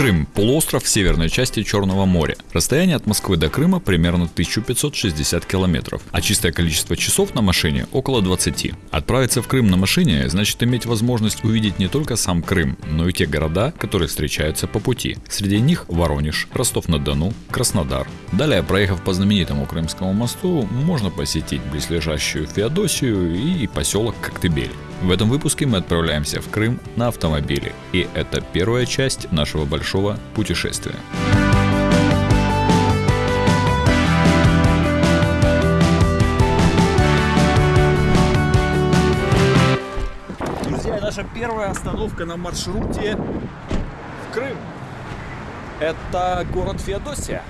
Крым – полуостров в северной части Черного моря. Расстояние от Москвы до Крыма примерно 1560 километров, а чистое количество часов на машине – около 20. Отправиться в Крым на машине значит иметь возможность увидеть не только сам Крым, но и те города, которые встречаются по пути. Среди них Воронеж, Ростов-на-Дону, Краснодар. Далее, проехав по знаменитому Крымскому мосту, можно посетить близлежащую Феодосию и поселок Коктебель. В этом выпуске мы отправляемся в Крым на автомобиле, и это первая часть нашего большого путешествия. Друзья, наша первая остановка на маршруте в Крым. Это город Феодосия.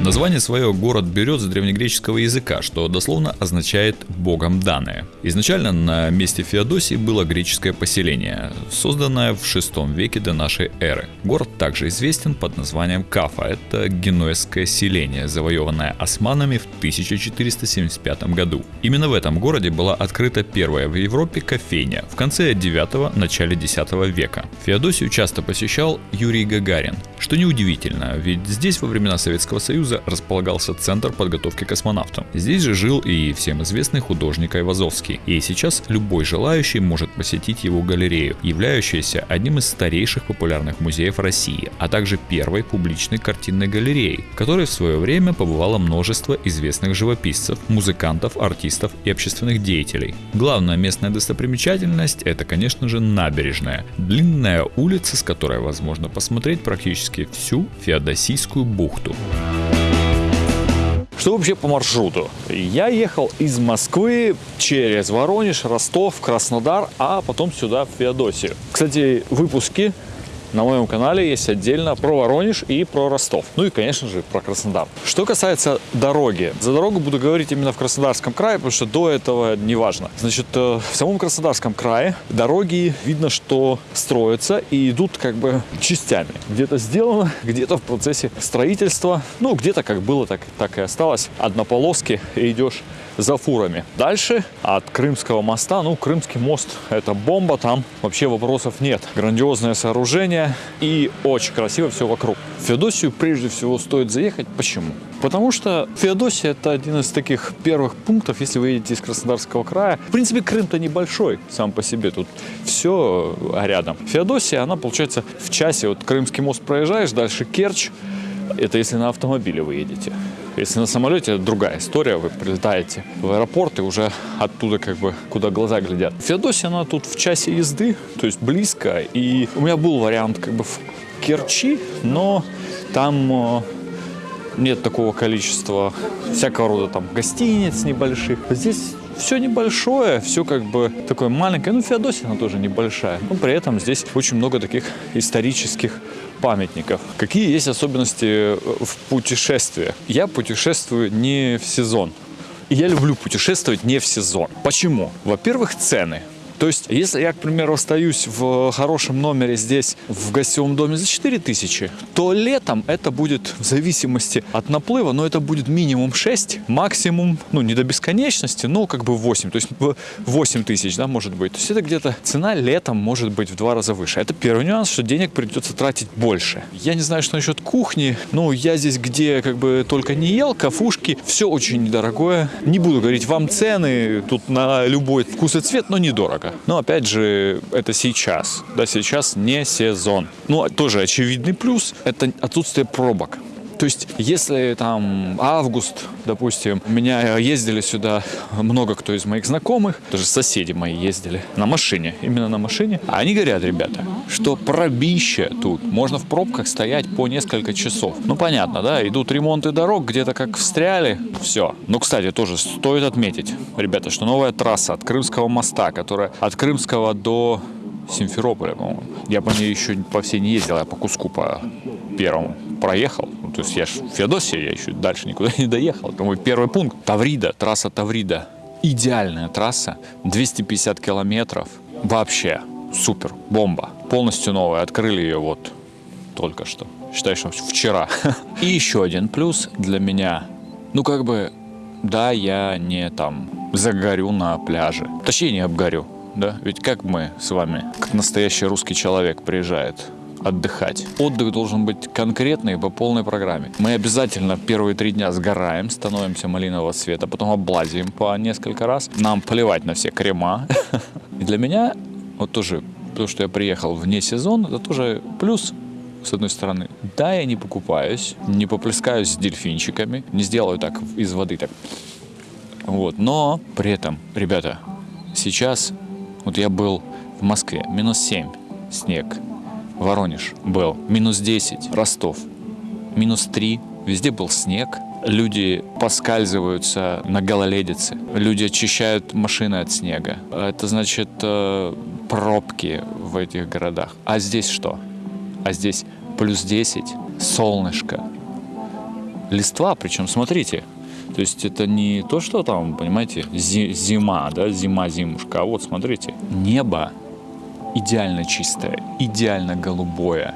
Название свое город берет с древнегреческого языка, что дословно означает «богом данное». Изначально на месте Феодосии было греческое поселение, созданное в VI веке до нашей эры. Город также известен под названием Кафа, это генуэзское селение, завоеванное османами в 1475 году. Именно в этом городе была открыта первая в Европе кофейня в конце 9 начале 10 века. Феодосию часто посещал Юрий Гагарин, что неудивительно, ведь здесь во времена Советского Союза располагался центр подготовки космонавтам. Здесь же жил и всем известный художник Айвазовский. И сейчас любой желающий может посетить его галерею, являющуюся одним из старейших популярных музеев России, а также первой публичной картинной галереей, в которой в свое время побывало множество известных живописцев, музыкантов, артистов и общественных деятелей. Главная местная достопримечательность это, конечно же, набережная. Длинная улица, с которой возможно посмотреть практически всю Феодосийскую бухту. Что вообще по маршруту? Я ехал из Москвы через Воронеж, Ростов, Краснодар, а потом сюда, в Феодосию. Кстати, выпуски на моем канале есть отдельно про Воронеж и про Ростов. Ну и, конечно же, про Краснодар. Что касается дороги. За дорогу буду говорить именно в Краснодарском крае, потому что до этого не важно. Значит, э, в самом Краснодарском крае дороги видно, что строятся и идут как бы частями. Где-то сделано, где-то в процессе строительства. Ну, где-то как было, так, так и осталось. Однополоски и идешь за фурами. Дальше от Крымского моста, ну, Крымский мост это бомба, там вообще вопросов нет. Грандиозное сооружение и очень красиво все вокруг. В Феодосию прежде всего стоит заехать. Почему? Потому что Феодосия это один из таких первых пунктов, если вы едете из Краснодарского края. В принципе, Крым-то небольшой сам по себе, тут все рядом. Феодосия, она получается в часе, вот Крымский мост проезжаешь, дальше Керчь, это если на автомобиле вы едете. Если на самолете, другая история. Вы прилетаете в аэропорт и уже оттуда как бы куда глаза глядят. Феодосия, она тут в часе езды, то есть близко. И у меня был вариант как бы в Керчи, но там э, нет такого количества всякого рода там гостиниц небольших. Здесь все небольшое, все как бы такое маленькое. Ну, Феодосия, она тоже небольшая. Но при этом здесь очень много таких исторических памятников. Какие есть особенности э, в путешествии? Я путешествую не в сезон. И я люблю путешествовать не в сезон. Почему? Во-первых, цены. То есть, если я, к примеру, остаюсь в хорошем номере здесь, в гостевом доме за 4 тысячи, то летом это будет в зависимости от наплыва, но это будет минимум 6, максимум, ну, не до бесконечности, но как бы 8, то есть 8 тысяч, да, может быть. То есть это где-то цена летом может быть в два раза выше. Это первый нюанс, что денег придется тратить больше. Я не знаю, что насчет кухни, ну, я здесь где как бы только не ел, кафушки, все очень недорогое. Не буду говорить вам цены, тут на любой вкус и цвет, но недорого рынка. Но опять же, это сейчас. Да, сейчас не сезон. Ну, а тоже очевидный плюс – это отсутствие пробок. То есть, если там август, допустим, меня ездили сюда много кто из моих знакомых, даже соседи мои ездили на машине, именно на машине, они говорят, ребята, что пробище тут, можно в пробках стоять по несколько часов. Ну, понятно, да, идут ремонты дорог, где-то как встряли, все. Но, кстати, тоже стоит отметить, ребята, что новая трасса от Крымского моста, которая от Крымского до Симферополя, по-моему. Я по ней еще по всей не ездил, я по куску по первому проехал. Ну, то есть я же Феодосия, я еще дальше никуда не доехал. Это мой первый пункт. Таврида, трасса Таврида. Идеальная трасса, 250 километров. Вообще супер, бомба. Полностью новая, открыли ее вот только что. Считай, что вчера. И еще один плюс для меня. Ну, как бы, да, я не там загорю на пляже. Точнее, не обгорю, да? Ведь как мы с вами, как настоящий русский человек приезжает отдыхать. Отдых должен быть конкретный по полной программе. Мы обязательно первые три дня сгораем, становимся малинового цвета, потом облазим по несколько раз. Нам плевать на все крема. И для меня вот тоже то, что я приехал вне сезона, это тоже плюс с одной стороны. Да, я не покупаюсь, не поплескаюсь с дельфинчиками, не сделаю так из воды так. Вот, но при этом, ребята, сейчас вот я был в Москве, минус 7, снег, Воронеж был. Минус 10, Ростов. Минус 3, везде был снег, люди поскальзываются на гололедице, люди очищают машины от снега. Это значит э, пробки в этих городах. А здесь что? А здесь плюс 10, солнышко, листва, причем смотрите, то есть это не то, что там, понимаете, зима, да, зима-зимушка, а вот смотрите, небо идеально чистое, идеально голубое,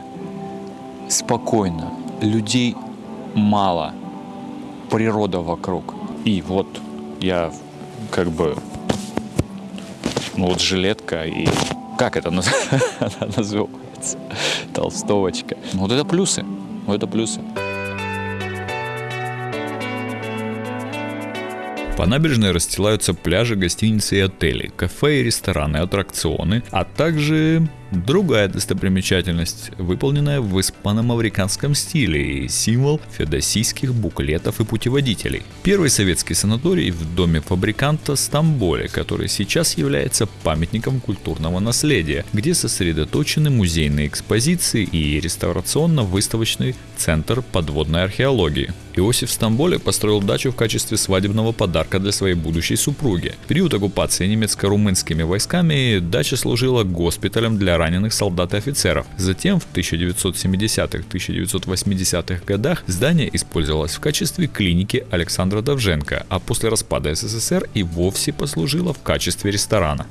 спокойно, людей мало, природа вокруг. И вот я как бы, ну вот жилетка и как это называется, толстовочка. Вот это плюсы, вот это плюсы. По набережной расстилаются пляжи, гостиницы и отели, кафе и рестораны, аттракционы, а также Другая достопримечательность, выполненная в испано-мавриканском стиле и символ феодосийских буклетов и путеводителей. Первый советский санаторий в доме фабриканта Стамболе, который сейчас является памятником культурного наследия, где сосредоточены музейные экспозиции и реставрационно-выставочный центр подводной археологии. Иосиф Стамболе построил дачу в качестве свадебного подарка для своей будущей супруги. В период оккупации немецко-румынскими войсками дача служила госпиталем для раненых солдат и офицеров. Затем в 1970-1980-х годах здание использовалось в качестве клиники Александра Довженко, а после распада СССР и вовсе послужило в качестве ресторана.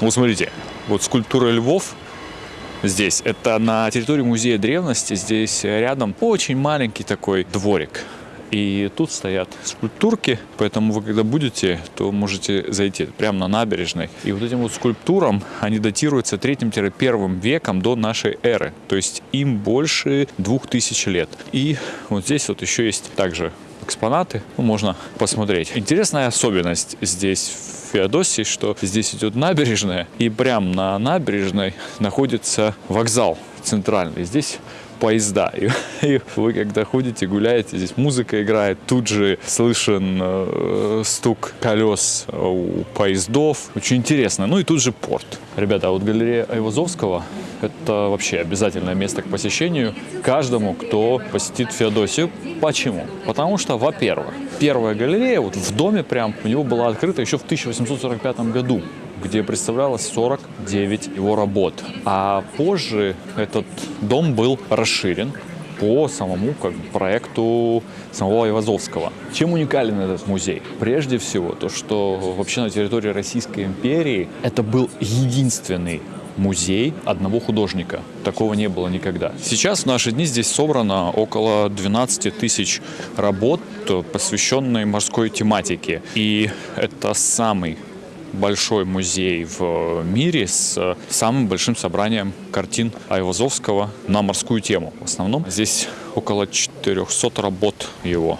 Вот смотрите, вот скульптура львов здесь. Это на территории музея древности. Здесь рядом очень маленький такой дворик. И тут стоят скульптурки, поэтому вы когда будете, то можете зайти прямо на набережной. И вот этим вот скульптурам они датируются 3-1 веком до нашей эры. То есть им больше 2000 лет. И вот здесь вот еще есть также экспонаты, ну, можно посмотреть. Интересная особенность здесь в Феодосии, что здесь идет набережная, и прямо на набережной находится вокзал центральный. Здесь поезда. И, и вы когда ходите, гуляете, здесь музыка играет, тут же слышен э, стук колес у поездов. Очень интересно. Ну и тут же порт. Ребята, а вот галерея Айвазовского – это вообще обязательное место к посещению каждому, кто посетит Феодосию. Почему? Потому что, во-первых, первая галерея вот в доме прям у него была открыта еще в 1845 году где представлялось 49 его работ. А позже этот дом был расширен по самому как, проекту самого Ивазовского. Чем уникален этот музей? Прежде всего, то, что вообще на территории Российской империи это был единственный музей одного художника. Такого не было никогда. Сейчас в наши дни здесь собрано около 12 тысяч работ, посвященной морской тематике. И это самый большой музей в мире с самым большим собранием картин Айвазовского на морскую тему. В основном здесь около 400 работ его.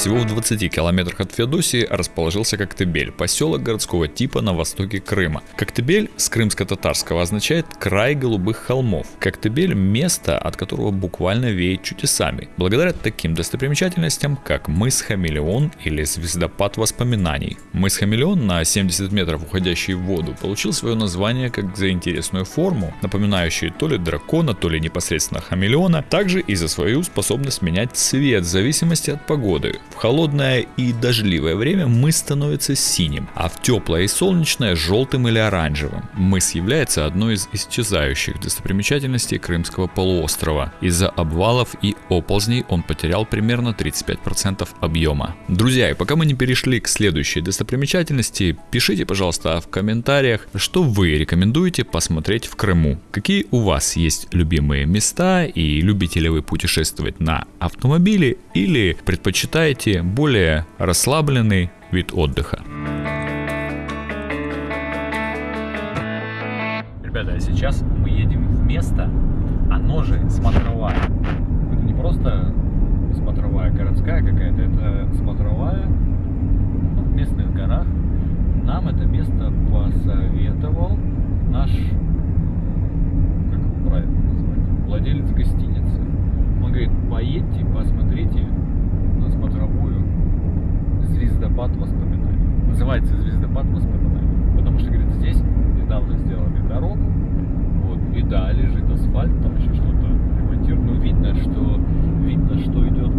Всего в 20 километрах от Феодосии расположился Коктебель, поселок городского типа на востоке Крыма. Коктебель с крымско-татарского означает «край голубых холмов». Коктебель – место, от которого буквально веет чудесами. Благодаря таким достопримечательностям, как мыс Хамелеон или звездопад воспоминаний. Мыс Хамелеон на 70 метров уходящий в воду получил свое название как за интересную форму, напоминающую то ли дракона, то ли непосредственно хамелеона, также и за свою способность менять цвет в зависимости от погоды. В холодное и дождливое время мыс становится синим, а в теплое и солнечное желтым или оранжевым. Мыс является одной из исчезающих достопримечательностей Крымского полуострова. Из-за обвалов и оползней он потерял примерно 35% объема. Друзья, и пока мы не перешли к следующей достопримечательности, пишите, пожалуйста, в комментариях, что вы рекомендуете посмотреть в Крыму. Какие у вас есть любимые места и любите ли вы путешествовать на автомобиле или предпочитаете более расслабленный вид отдыха. Ребята, а сейчас мы едем в место, оно же смотровая. Это не просто смотровая городская какая-то, это смотровая ну, в местных горах. Нам это место посоветовал наш, как правильно назвать, владелец гостиницы. Он говорит, поедьте, посмотрите на смотровую звездопад воспоминаний. Называется звездопад воспоминаний. Потому что, говорит, здесь недавно сделали дорогу, вот, и да, лежит асфальт, там еще что-то ремонтируют. Ну, видно, что видно, что идет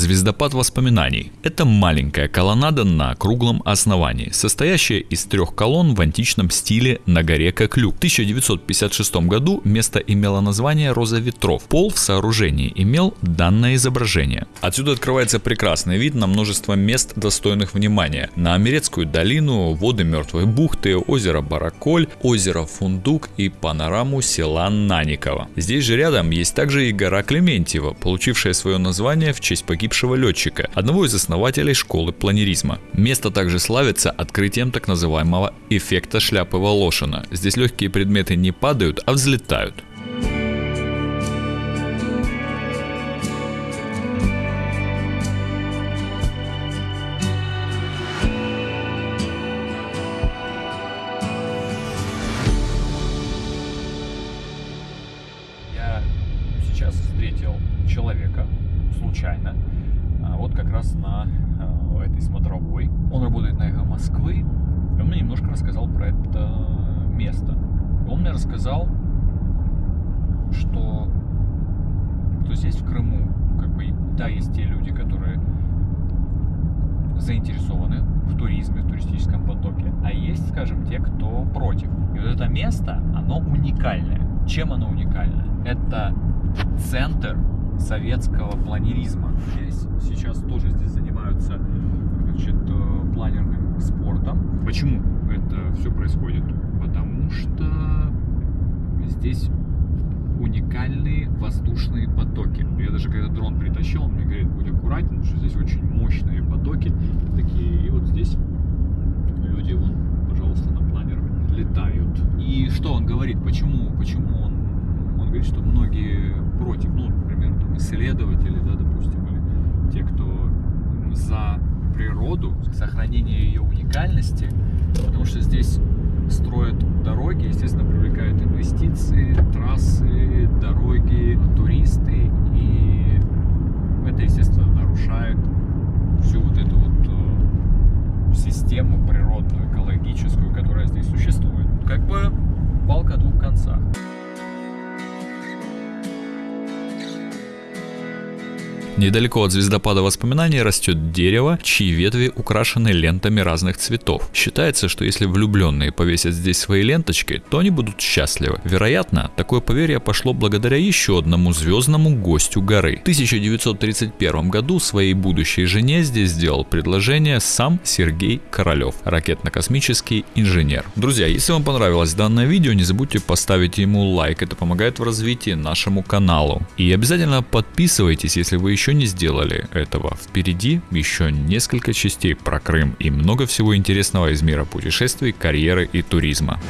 Звездопад воспоминаний – это маленькая колоннада на круглом основании, состоящая из трех колонн в античном стиле на горе Коклю. В 1956 году место имело название «Роза ветров». Пол в сооружении имел данное изображение. Отсюда открывается прекрасный вид на множество мест, достойных внимания. На Амерецкую долину, воды Мертвой бухты, озеро Бараколь, озеро Фундук и панораму села Наниково. Здесь же рядом есть также и гора Клементьева, получившая свое название в честь погибшего летчика, одного из основателей школы планеризма. Место также славится открытием так называемого эффекта шляпы Волошина. Здесь легкие предметы не падают, а взлетают. От звездопада воспоминаний растет дерево, чьи ветви украшены лентами разных цветов. Считается, что если влюбленные повесят здесь свои ленточки, то они будут счастливы. Вероятно, такое поверье пошло благодаря еще одному звездному гостю горы. В 1931 году своей будущей жене здесь сделал предложение сам Сергей Королев, ракетно-космический инженер. Друзья, если вам понравилось данное видео, не забудьте поставить ему лайк, это помогает в развитии нашему каналу. И обязательно подписывайтесь, если вы еще не сделали этого. Впереди еще несколько частей про Крым и много всего интересного из мира путешествий, карьеры и туризма.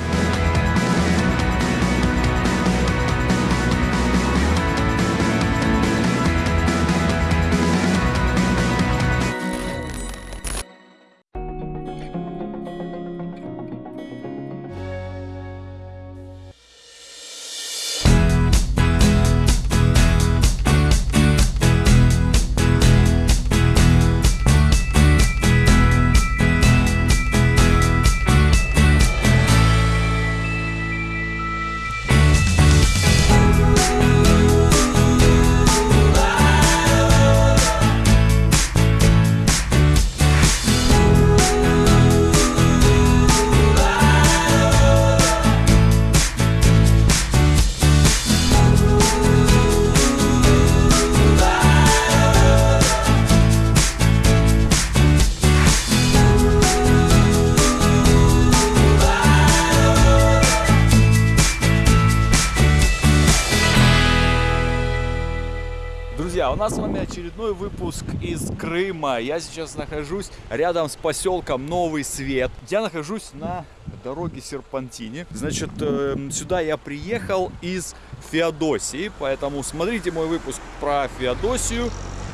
Крыма. Я сейчас нахожусь рядом с поселком Новый Свет. Я нахожусь на дороге Серпантине. Значит, э, сюда я приехал из Феодосии, поэтому смотрите мой выпуск про Феодосию,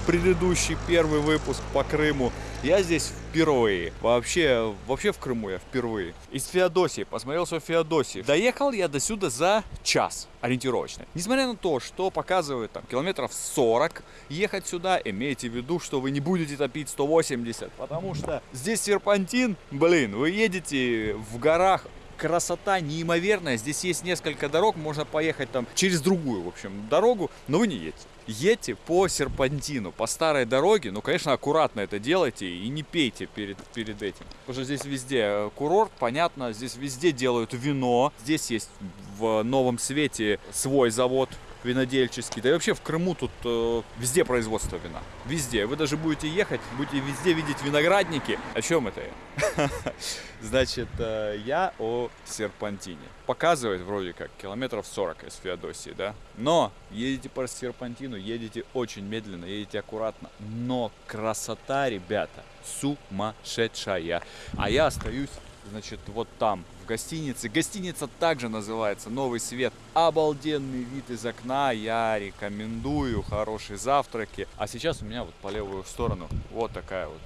предыдущий первый выпуск по Крыму. Я здесь впервые. Вообще, вообще в Крыму я впервые. Из Феодосии. Посмотрел все Феодосии. Доехал я до сюда за час ориентировочно. Несмотря на то, что показывают там километров 40, ехать сюда, имейте в виду, что вы не будете топить 180. Потому что здесь серпантин, блин, вы едете в горах красота неимоверная. Здесь есть несколько дорог, можно поехать там через другую, в общем, дорогу, но вы не едете. Едьте по серпантину, по старой дороге, ну, конечно, аккуратно это делайте и не пейте перед, перед этим. Потому что здесь везде э, курорт, понятно, здесь везде делают вино. Здесь есть в Новом Свете свой завод винодельческий. Да и вообще в Крыму тут э, везде производство вина. Везде. Вы даже будете ехать, будете везде видеть виноградники. О чем это я? Значит, э, я о серпантине. Показывает вроде как километров 40 из Феодосии, да? Но едете по серпантину, едете очень медленно, едете аккуратно. Но красота, ребята, сумасшедшая. А я остаюсь значит, вот там, в гостинице. Гостиница также называется «Новый свет». Обалденный вид из окна, я рекомендую, хорошие завтраки. А сейчас у меня вот по левую сторону вот такая вот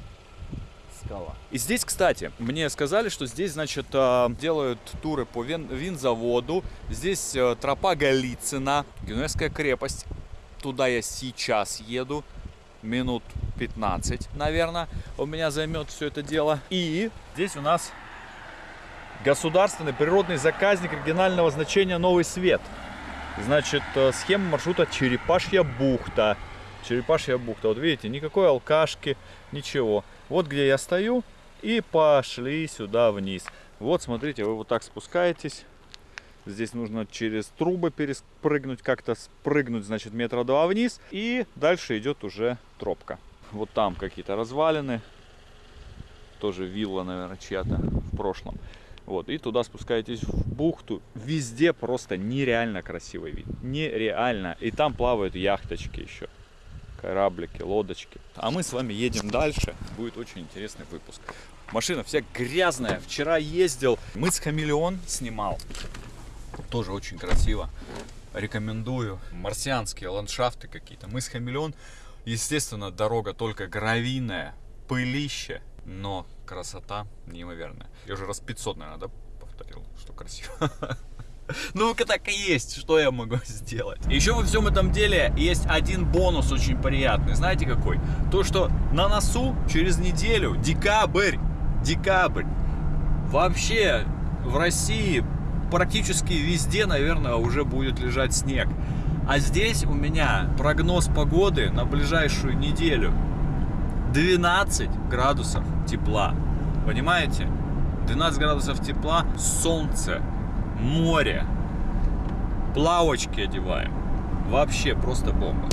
скала. И здесь, кстати, мне сказали, что здесь, значит, э, делают туры по вин винзаводу. Здесь э, тропа Голицына, Генуэзская крепость. Туда я сейчас еду минут 15, наверное, у меня займет все это дело. И здесь у нас Государственный природный заказник регионального значения «Новый свет». Значит, э, схема маршрута Черепашья бухта. Черепашья бухта. Вот видите, никакой алкашки, ничего. Вот где я стою. И пошли сюда вниз. Вот, смотрите, вы вот так спускаетесь. Здесь нужно через трубы перепрыгнуть, как-то спрыгнуть, значит, метра два вниз. И дальше идет уже тропка. Вот там какие-то развалины. Тоже вилла, наверное, чья-то в прошлом. Вот, и туда спускаетесь в бухту. Везде просто нереально красивый вид. Нереально. И там плавают яхточки еще. Кораблики, лодочки. А мы с вами едем дальше. Будет очень интересный выпуск. Машина вся грязная. Вчера ездил. Мы с Хамелеон снимал. Тоже очень красиво. Рекомендую. Марсианские ландшафты какие-то. Мы с Хамелеон. Естественно, дорога только гравийная. Пылище но красота неимоверная. Я уже раз 500, наверное, да, повторил, что красиво. Ну, так и есть, что я могу сделать. Еще во всем этом деле есть один бонус очень приятный. Знаете какой? То, что на носу через неделю, декабрь, декабрь, вообще в России практически везде, наверное, уже будет лежать снег. А здесь у меня прогноз погоды на ближайшую неделю 12 градусов тепла. Понимаете? 12 градусов тепла, солнце, море, плавочки одеваем. Вообще просто бомба.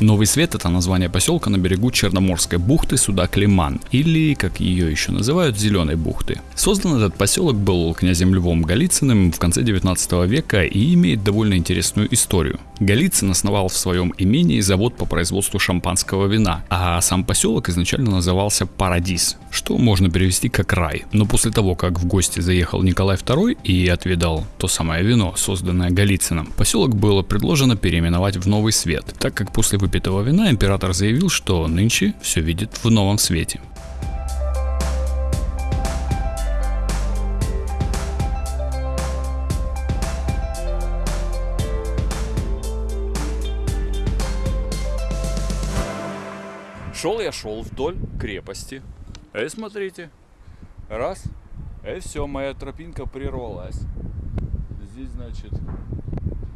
Новый Свет – это название поселка на берегу Черноморской бухты суда Климан, или, как ее еще называют, Зеленой бухты. Создан этот поселок был князем Львом Голицыным в конце 19 века и имеет довольно интересную историю. Голицын основал в своем имении завод по производству шампанского вина, а сам поселок изначально назывался Парадис, что можно перевести как рай. Но после того, как в гости заехал Николай II и отведал то самое вино, созданное Голицыным, поселок было предложено переименовать в Новый Свет, так как после выпитого вина император заявил, что нынче все видит в новом свете. Шел я шел вдоль крепости. Эй, смотрите. Раз. Эй, все, моя тропинка прервалась. Здесь, значит,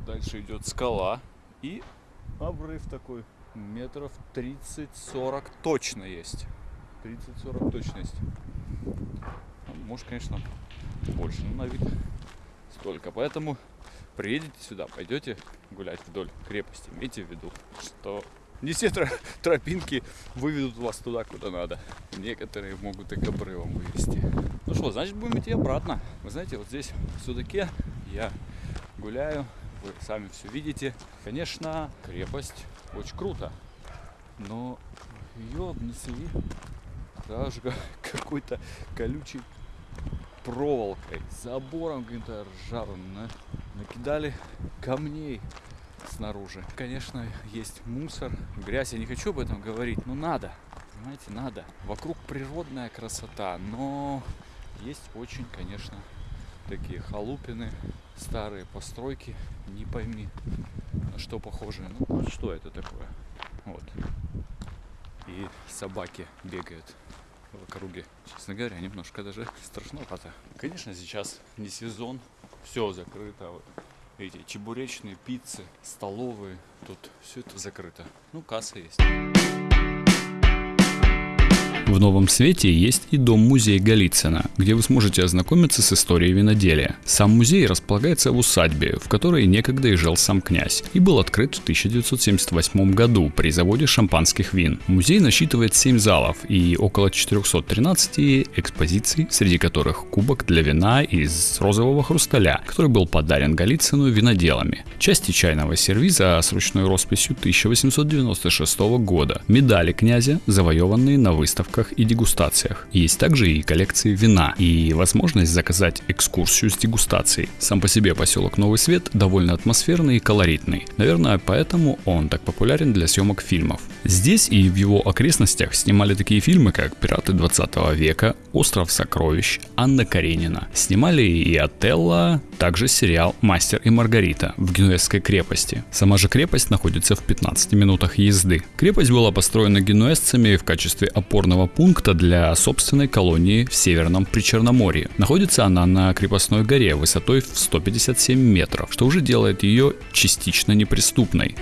дальше идет скала. И обрыв такой. Метров 30-40 точно есть. 30-40 точно есть. Может, конечно, больше, но на вид столько. Поэтому приедете сюда, пойдете гулять вдоль крепости. Имейте в виду, что не все тропинки выведут вас туда, куда надо. Некоторые могут и к обрывам вывести. Ну что, значит будем идти обратно. Вы знаете, вот здесь в судаке я гуляю, вы сами все видите. Конечно, крепость очень круто, но ее обнесли даже какой-то колючей проволокой, забором каким-то ржавым, накидали камней снаружи. Конечно, есть мусор, грязь, я не хочу об этом говорить, но надо, понимаете, надо. Вокруг природная красота, но есть очень, конечно, такие халупины, старые постройки, не пойми, на что похожи. Ну, что это такое? Вот. И собаки бегают в округе. Честно говоря, немножко даже страшновато. Конечно, сейчас не сезон, все закрыто. Вот эти чебуречные, пиццы, столовые, тут все это закрыто. Ну, касса есть. В Новом Свете есть и дом-музей Голицына, где вы сможете ознакомиться с историей виноделия. Сам музей располагается в усадьбе, в которой некогда и жил сам князь, и был открыт в 1978 году при заводе шампанских вин. Музей насчитывает 7 залов и около 413 экспозиций, среди которых кубок для вина из розового хрусталя, который был подарен Голицыну виноделами, части чайного сервиза с ручной росписью 1896 года, медали князя, завоеванные на выставках выставках и дегустациях. Есть также и коллекции вина и возможность заказать экскурсию с дегустацией. Сам по себе поселок Новый Свет довольно атмосферный и колоритный. Наверное, поэтому он так популярен для съемок фильмов. Здесь и в его окрестностях снимали такие фильмы, как «Пираты 20 века», «Остров сокровищ», «Анна Каренина». Снимали и «Отелло», также сериал «Мастер и Маргарита» в Генуэзской крепости. Сама же крепость находится в 15 минутах езды. Крепость была построена генуэзцами в качестве опорного пункта для собственной колонии в Северном Причерноморье. Находится она на крепостной горе высотой в 157 метров, что уже делает ее частично неприступной.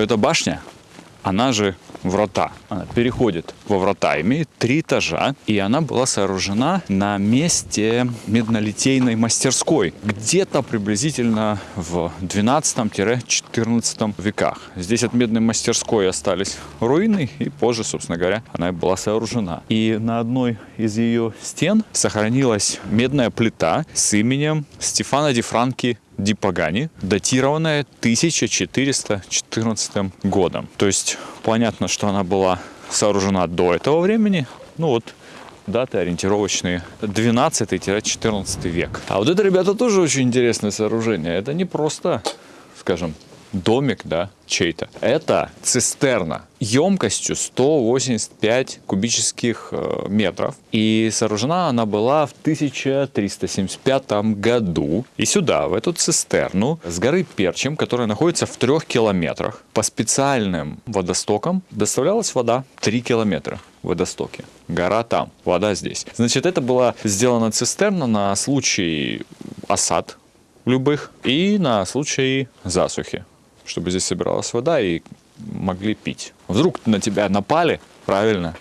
Эта башня, она же врата. Она переходит во врата, имеет три этажа, и она была сооружена на месте меднолитейной мастерской, где-то приблизительно в 12-14 веках. Здесь от медной мастерской остались руины, и позже, собственно говоря, она была сооружена. И на одной из ее стен сохранилась медная плита с именем Стефана Ди Франки Ди Пагани, датированная 1414 годом. То есть понятно, что она была сооружена до этого времени. Ну вот, даты ориентировочные 12-14 век. А вот это, ребята, тоже очень интересное сооружение. Это не просто, скажем, домик, да, чей-то. Это цистерна емкостью 185 кубических э, метров. И сооружена она была в 1375 году. И сюда, в эту цистерну с горы Перчем, которая находится в трех километрах, по специальным водостокам доставлялась вода 3 километра водостоке. Гора там, вода здесь. Значит, это была сделана цистерна на случай осад любых и на случай засухи чтобы здесь собиралась вода и могли пить. Вдруг на тебя напали, правильно?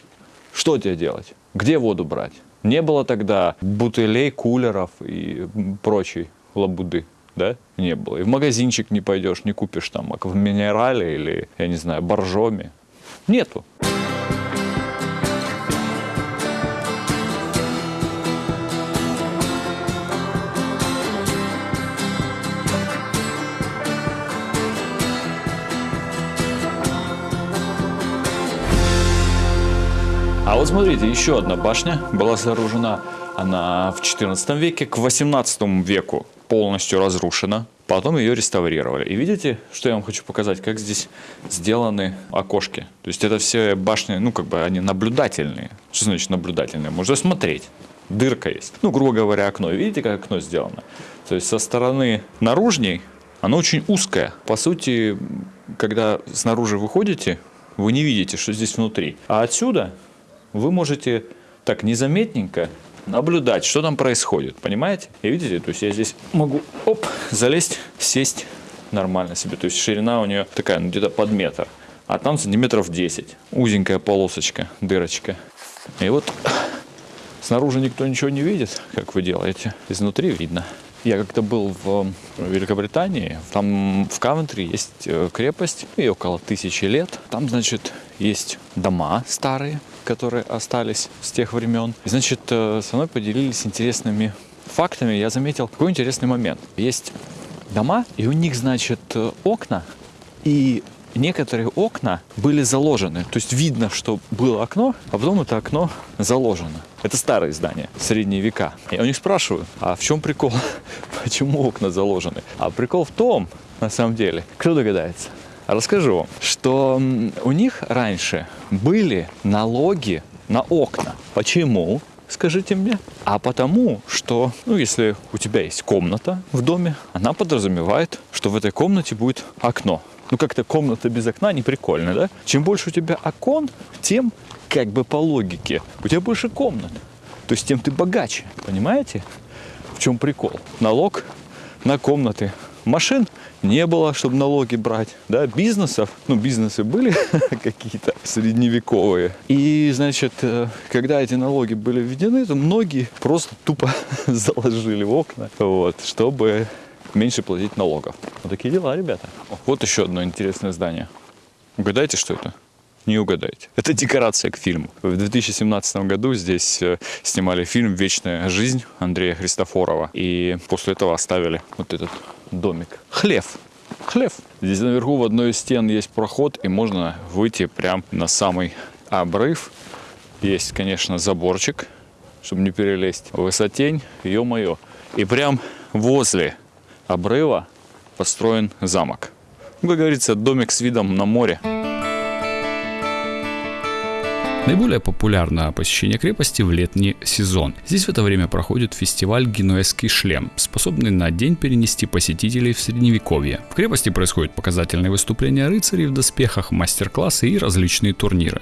Что тебе делать? Где воду брать? Не было тогда бутылей, кулеров и прочей лабуды, да? Не было. И в магазинчик не пойдешь, не купишь там в минерале или, я не знаю, боржоми. Нету. А вот смотрите, еще одна башня была сооружена, она в 14 веке, к 18 веку полностью разрушена. Потом ее реставрировали. И видите, что я вам хочу показать, как здесь сделаны окошки. То есть это все башни, ну как бы они наблюдательные. Что значит наблюдательные? Можно смотреть. Дырка есть. Ну, грубо говоря, окно. Видите, как окно сделано? То есть со стороны наружней оно очень узкое. По сути, когда снаружи выходите, вы не видите, что здесь внутри. А отсюда вы можете так незаметненько наблюдать, что там происходит, понимаете? И видите, то есть я здесь могу, оп, залезть, сесть нормально себе. То есть ширина у нее такая, ну, где-то под метр. а там сантиметров 10. Узенькая полосочка, дырочка. И вот снаружи никто ничего не видит, как вы делаете. Изнутри видно. Я как-то был в Великобритании, там в Кавентри есть э, крепость, ей около тысячи лет. Там, значит, есть дома старые, которые остались с тех времен. Значит, э, со мной поделились интересными фактами. Я заметил какой интересный момент. Есть дома, и у них, значит, э, окна, и некоторые окна были заложены. То есть видно, что было окно, а потом это окно заложено. Это старые здания, средние века. Я у них спрашиваю, а в чем прикол? Почему окна заложены? А прикол в том, на самом деле, кто догадается? Расскажу что у них раньше были налоги на окна. Почему? скажите мне? А потому, что, ну, если у тебя есть комната в доме, она подразумевает, что в этой комнате будет окно. Ну, как-то комната без окна не прикольно, да? Чем больше у тебя окон, тем, как бы по логике, у тебя больше комнат. То есть тем ты богаче, понимаете? В чем прикол? Налог на комнаты. Машин не было, чтобы налоги брать, да, бизнесов, ну, бизнесы были какие-то средневековые. И, значит, э, когда эти налоги были введены, то многие просто тупо заложили в окна, вот, чтобы меньше платить налогов. Вот такие дела, ребята. Вот еще одно интересное здание. Угадайте, что это? Не угадайте. Это декорация к фильму. В 2017 году здесь э, снимали фильм «Вечная жизнь» Андрея Христофорова. И после этого оставили вот этот домик. Хлев. Хлев. Здесь наверху в одной из стен есть проход, и можно выйти прям на самый обрыв. Есть, конечно, заборчик, чтобы не перелезть. Высотень, ё-моё. И прям возле обрыва построен замок. Ну, как говорится, домик с видом на море. Наиболее популярно посещение крепости в летний сезон. Здесь в это время проходит фестиваль «Генуэзский шлем», способный на день перенести посетителей в средневековье. В крепости происходят показательные выступления рыцарей в доспехах, мастер-классы и различные турниры.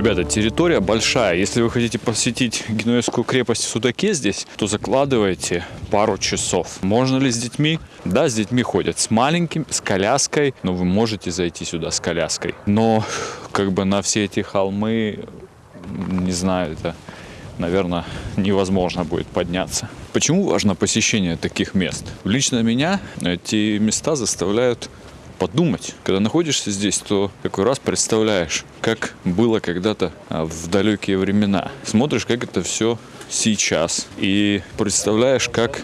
Ребята, территория большая. Если вы хотите посетить Генуэзскую крепость в Судаке здесь, то закладывайте пару часов. Можно ли с детьми? Да, с детьми ходят. С маленьким, с коляской. Но вы можете зайти сюда с коляской. Но как бы на все эти холмы, не знаю, это, наверное, невозможно будет подняться. Почему важно посещение таких мест? Лично меня эти места заставляют подумать. Когда находишься здесь, то какой раз представляешь, как было когда-то а, в далекие времена. Смотришь, как это все сейчас. И представляешь, как,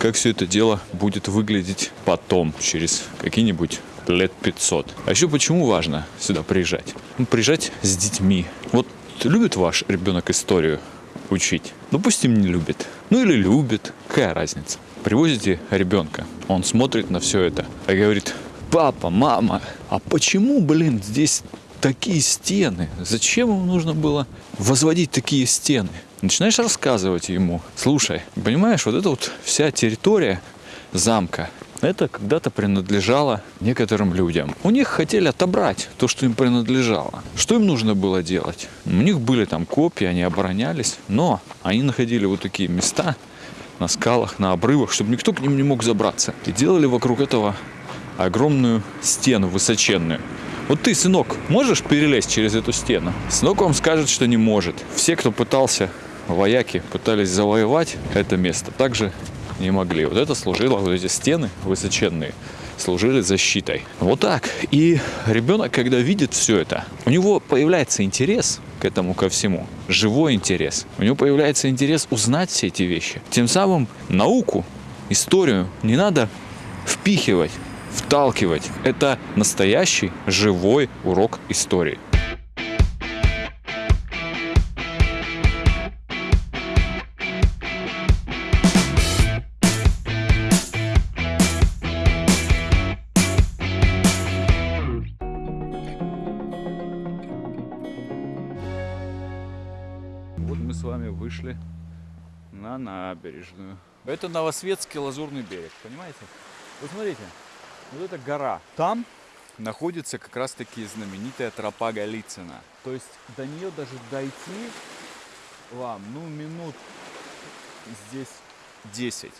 как все это дело будет выглядеть потом, через какие-нибудь лет 500. А еще почему важно сюда приезжать? Ну, приезжать с детьми. Вот любит ваш ребенок историю учить? Допустим, не любит. Ну или любит. Какая разница? Привозите ребенка, он смотрит на все это и говорит, папа, мама, а почему, блин, здесь такие стены? Зачем ему нужно было возводить такие стены? Начинаешь рассказывать ему, слушай, понимаешь, вот эта вот вся территория замка, это когда-то принадлежало некоторым людям. У них хотели отобрать то, что им принадлежало. Что им нужно было делать? У них были там копии, они оборонялись, но они находили вот такие места на скалах, на обрывах, чтобы никто к ним не мог забраться. И делали вокруг этого огромную стену высоченную. Вот ты, сынок, можешь перелезть через эту стену? Сынок вам скажет, что не может. Все, кто пытался, вояки, пытались завоевать это место, также не могли. Вот это служило, вот эти стены высоченные, служили защитой. Вот так. И ребенок, когда видит все это, у него появляется интерес к этому ко всему. Живой интерес. У него появляется интерес узнать все эти вещи. Тем самым науку, историю не надо впихивать вталкивать. Это настоящий живой урок истории. Вот мы с вами вышли на набережную. Это Новосветский лазурный берег, понимаете? Вот смотрите, вот эта гора. Там находится как раз таки знаменитая тропа Голицына. То есть до нее даже дойти вам, ну, минут здесь 10.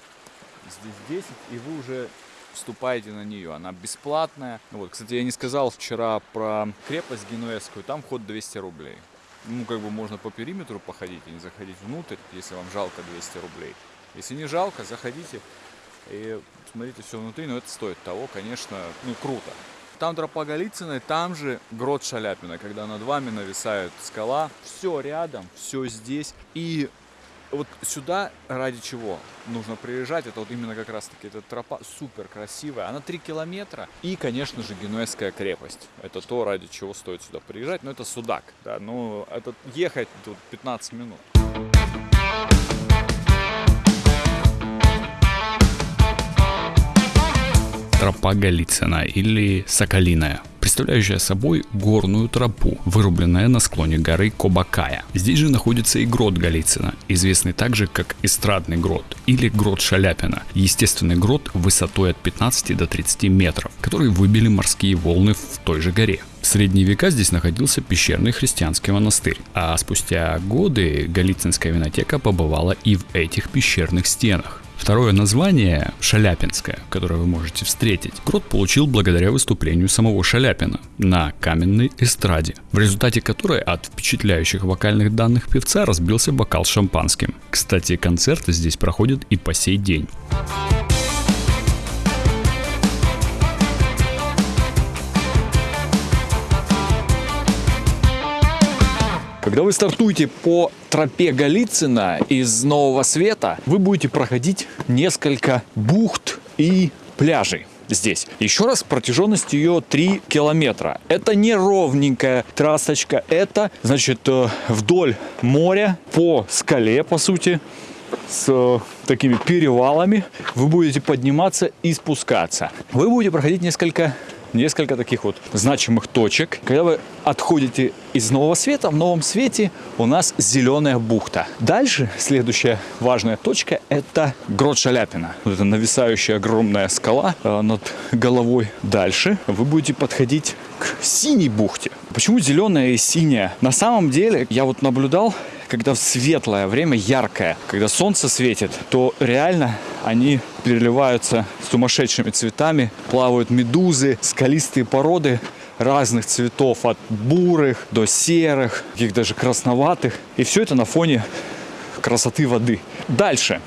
Здесь 10, и вы уже вступаете на нее. Она бесплатная. Вот, кстати, я не сказал вчера про крепость генуэзскую. Там вход 200 рублей. Ну, как бы можно по периметру походить и не заходить внутрь, если вам жалко 200 рублей. Если не жалко, заходите и смотрите все внутри, но это стоит того, конечно, ну, круто. Там тропа Голицыной, там же грот Шаляпина, когда над вами нависает скала. Все рядом, все здесь. И вот сюда ради чего нужно приезжать, это вот именно как раз таки эта тропа супер красивая, она 3 километра. И, конечно же, Генуэзская крепость. Это то, ради чего стоит сюда приезжать, но это Судак, да, ну, это ехать тут 15 минут. Тропа Голицына или Соколиная представляющая собой горную тропу, вырубленная на склоне горы Кобакая. Здесь же находится и грот Голицына, известный также как эстрадный грот или грот Шаляпина, естественный грот высотой от 15 до 30 метров, который выбили морские волны в той же горе. В средние века здесь находился пещерный христианский монастырь, а спустя годы Голицынская винотека побывала и в этих пещерных стенах. Второе название, Шаляпинское, которое вы можете встретить, Крот получил благодаря выступлению самого Шаляпина на каменной эстраде, в результате которой от впечатляющих вокальных данных певца разбился бокал с шампанским. Кстати, концерты здесь проходят и по сей день. Когда вы стартуете по тропе Голицына из Нового Света, вы будете проходить несколько бухт и пляжей здесь. Еще раз, протяженность ее 3 километра. Это не ровненькая трассочка, это, значит, э, вдоль моря, по скале, по сути, с э, такими перевалами вы будете подниматься и спускаться. Вы будете проходить несколько несколько таких вот значимых точек. Когда вы отходите из Нового Света, в Новом Свете у нас зеленая бухта. Дальше следующая важная точка – это грот Шаляпина. Вот это нависающая огромная скала э, над головой. Дальше вы будете подходить к синей бухте. Почему зеленая и синяя? На самом деле, я вот наблюдал, когда светлое время, яркое, когда солнце светит, то реально они переливаются сумасшедшими цветами, плавают медузы, скалистые породы разных цветов, от бурых до серых, каких даже красноватых. И все это на фоне красоты воды. Дальше.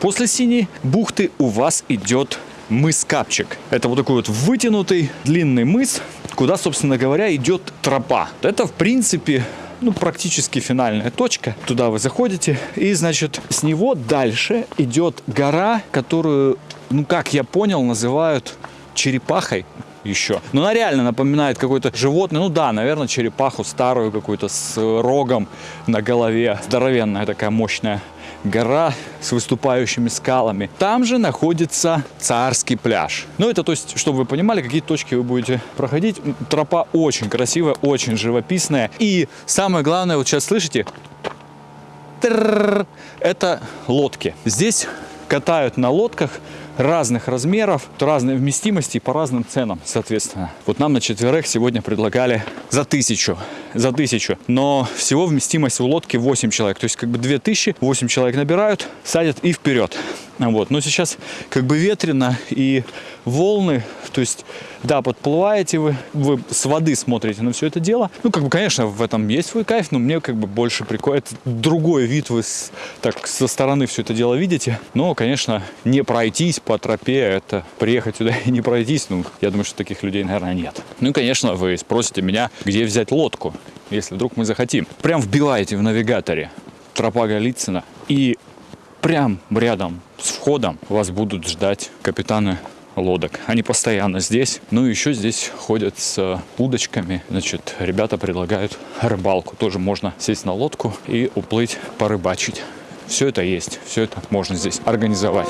После синей бухты у вас идет мыс Капчик. Это вот такой вот вытянутый длинный мыс, куда, собственно говоря, идет тропа. Это, в принципе, ну, практически финальная точка. Туда вы заходите, и, значит, с него дальше идет гора, которую, ну, как я понял, называют черепахой еще. Но она реально напоминает какое-то животное. Ну да, наверное, черепаху старую какую-то с рогом на голове. Здоровенная такая мощная гора с выступающими скалами. Там же находится царский пляж. Ну, это то есть, чтобы вы понимали, какие точки вы будете проходить. Тропа очень красивая, очень живописная. И самое главное, вот сейчас слышите, это лодки. Здесь катают на лодках разных размеров, разной вместимости и по разным ценам, соответственно. Вот нам на четверых сегодня предлагали за тысячу, за тысячу. Но всего вместимость у лодки 8 человек. То есть как бы 2000, 8 человек набирают, садят и вперед. Вот. Но сейчас как бы ветрено и волны, то есть, да, подплываете вы, вы с воды смотрите на все это дело. Ну, как бы, конечно, в этом есть свой кайф, но мне как бы больше. Это другой вид, вы с, так со стороны все это дело видите. Но, конечно, не пройтись по тропе, это приехать сюда и не пройтись, ну, я думаю, что таких людей, наверное, нет. Ну и, конечно, вы спросите меня, где взять лодку, если вдруг мы захотим. Прям вбиваете в навигаторе тропа Голицына и прям рядом с входом вас будут ждать капитаны лодок. Они постоянно здесь. Ну и еще здесь ходят с удочками. Значит, ребята предлагают рыбалку. Тоже можно сесть на лодку и уплыть порыбачить. Все это есть, все это можно здесь организовать.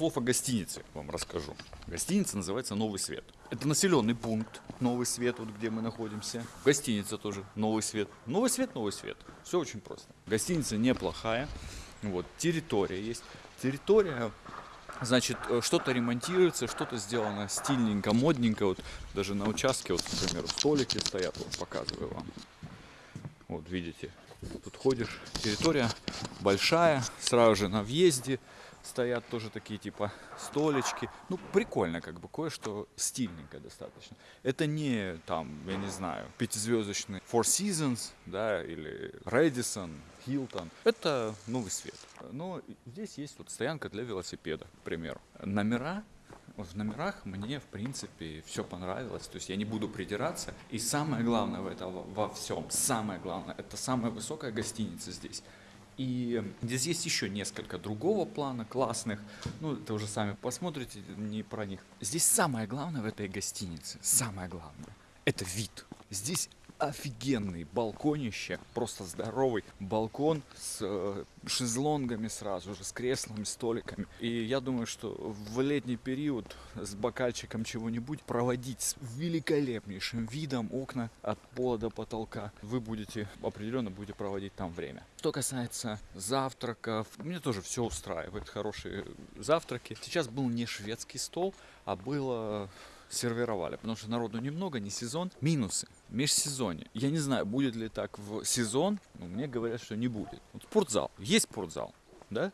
Слов о гостинице вам расскажу. Гостиница называется «Новый свет». Это населенный пункт «Новый свет», вот где мы находимся. Гостиница тоже «Новый свет». Новый свет, новый свет. Все очень просто. Гостиница неплохая. Вот, территория есть. Территория Значит, э, что-то ремонтируется, что-то сделано стильненько, модненько. Вот даже на участке, вот, например, столики стоят, вот показываю вам. Вот видите, тут ходишь, территория большая, сразу же на въезде стоят тоже такие типа столечки. Ну, прикольно, как бы кое-что стильненько достаточно. Это не там, я не знаю, пятизвездочный Four Seasons, да, или Radisson, Hilton. Это новый свет. Но здесь есть вот стоянка для велосипеда, к примеру. Номера в номерах мне, в принципе, все понравилось. То есть я не буду придираться. И самое главное в этом во всем, самое главное, это самая высокая гостиница здесь. И здесь есть еще несколько другого плана, классных. Ну, это уже сами посмотрите, не про них. Здесь самое главное в этой гостинице, самое главное, это вид. Здесь офигенный балконище, просто здоровый балкон с э, шезлонгами сразу же, с креслами, столиками. И я думаю, что в летний период с бокальчиком чего-нибудь проводить с великолепнейшим видом окна от пола до потолка, вы будете, определенно будете проводить там время. Что касается завтраков, мне тоже все устраивает, хорошие завтраки. Сейчас был не шведский стол, а было сервировали, потому что народу немного, не сезон. Минусы. Межсезонье. Я не знаю, будет ли так в сезон, но мне говорят, что не будет. Вот спортзал. Есть спортзал, да?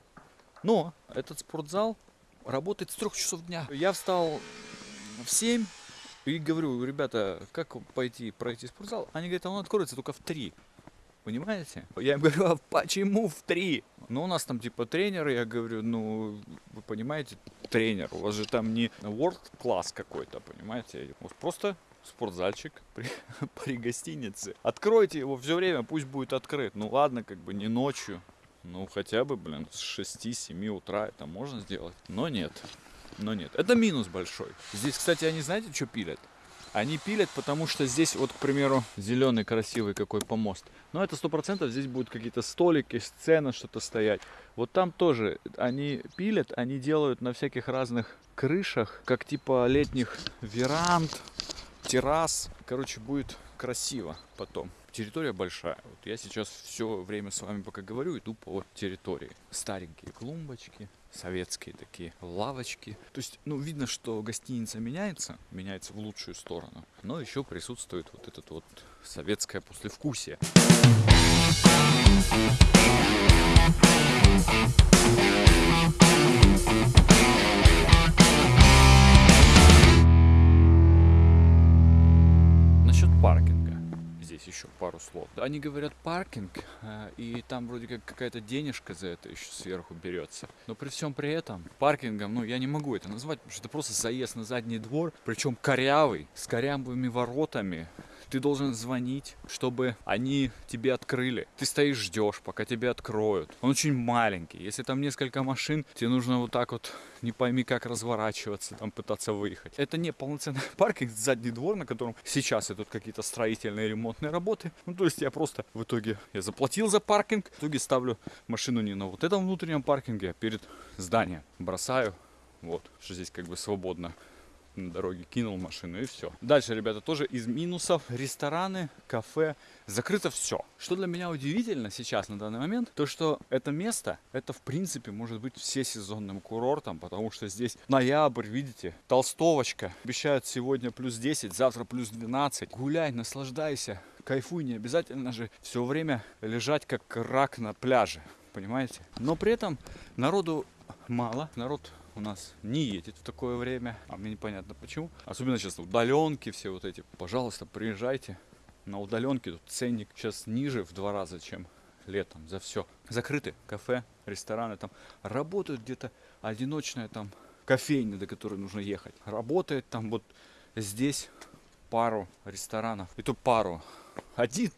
Но этот спортзал работает с трех часов дня. Я встал в 7 и говорю, ребята, как пойти пройти спортзал? Они говорят, а он откроется только в 3. Понимаете? Я им говорю, а почему в три? Ну, у нас там типа тренеры, я говорю, ну, вы понимаете, тренер, у вас же там не world класс какой-то, понимаете? Вот просто спортзальчик при, при гостинице. Откройте его все время, пусть будет открыт. Ну ладно, как бы не ночью, ну хотя бы, блин, с 6-7 утра это можно сделать. Но нет, но нет. Это минус большой. Здесь, кстати, они знаете, что пилят? Они пилят, потому что здесь, вот, к примеру, зеленый красивый какой помост. Но это сто процентов здесь будут какие-то столики, сцена, что-то стоять. Вот там тоже они пилят, они делают на всяких разных крышах, как типа летних веранд, террас. Короче, будет красиво потом. Территория большая. Вот я сейчас все время с вами пока говорю, иду по территории. Старенькие клумбочки, советские такие лавочки. То есть, ну, видно, что гостиница меняется, меняется в лучшую сторону. Но еще присутствует вот этот вот советское послевкусие. Насчет здесь еще пару слов. Они говорят паркинг, э, и там вроде как какая-то денежка за это еще сверху берется. Но при всем при этом паркингом, ну я не могу это назвать, потому что это просто заезд на задний двор, причем корявый, с корявыми воротами, ты должен звонить, чтобы они тебе открыли. Ты стоишь, ждешь, пока тебе откроют. Он очень маленький. Если там несколько машин, тебе нужно вот так вот, не пойми как разворачиваться, там пытаться выехать. Это не полноценный паркинг, задний двор, на котором сейчас идут какие-то строительные ремонтные работы. Ну, то есть я просто в итоге, я заплатил за паркинг, в итоге ставлю машину не на вот этом внутреннем паркинге, а перед зданием. Бросаю, вот, что здесь как бы свободно на дороге, кинул машину и все. Дальше, ребята, тоже из минусов. Рестораны, кафе, закрыто все. Что для меня удивительно сейчас на данный момент, то что это место, это в принципе может быть всесезонным курортом, потому что здесь ноябрь, видите, толстовочка. Обещают сегодня плюс 10, завтра плюс 12. Гуляй, наслаждайся, кайфуй, не обязательно же все время лежать как рак на пляже, понимаете? Но при этом народу мало, народ у нас не едет в такое время, а мне непонятно почему. Особенно сейчас удаленки все вот эти. Пожалуйста, приезжайте на удаленке. Тут ценник сейчас ниже в два раза, чем летом за все. Закрыты кафе, рестораны там. Работают где-то одиночная там кофейня, до которой нужно ехать. Работает там вот здесь пару ресторанов. И то пару. Один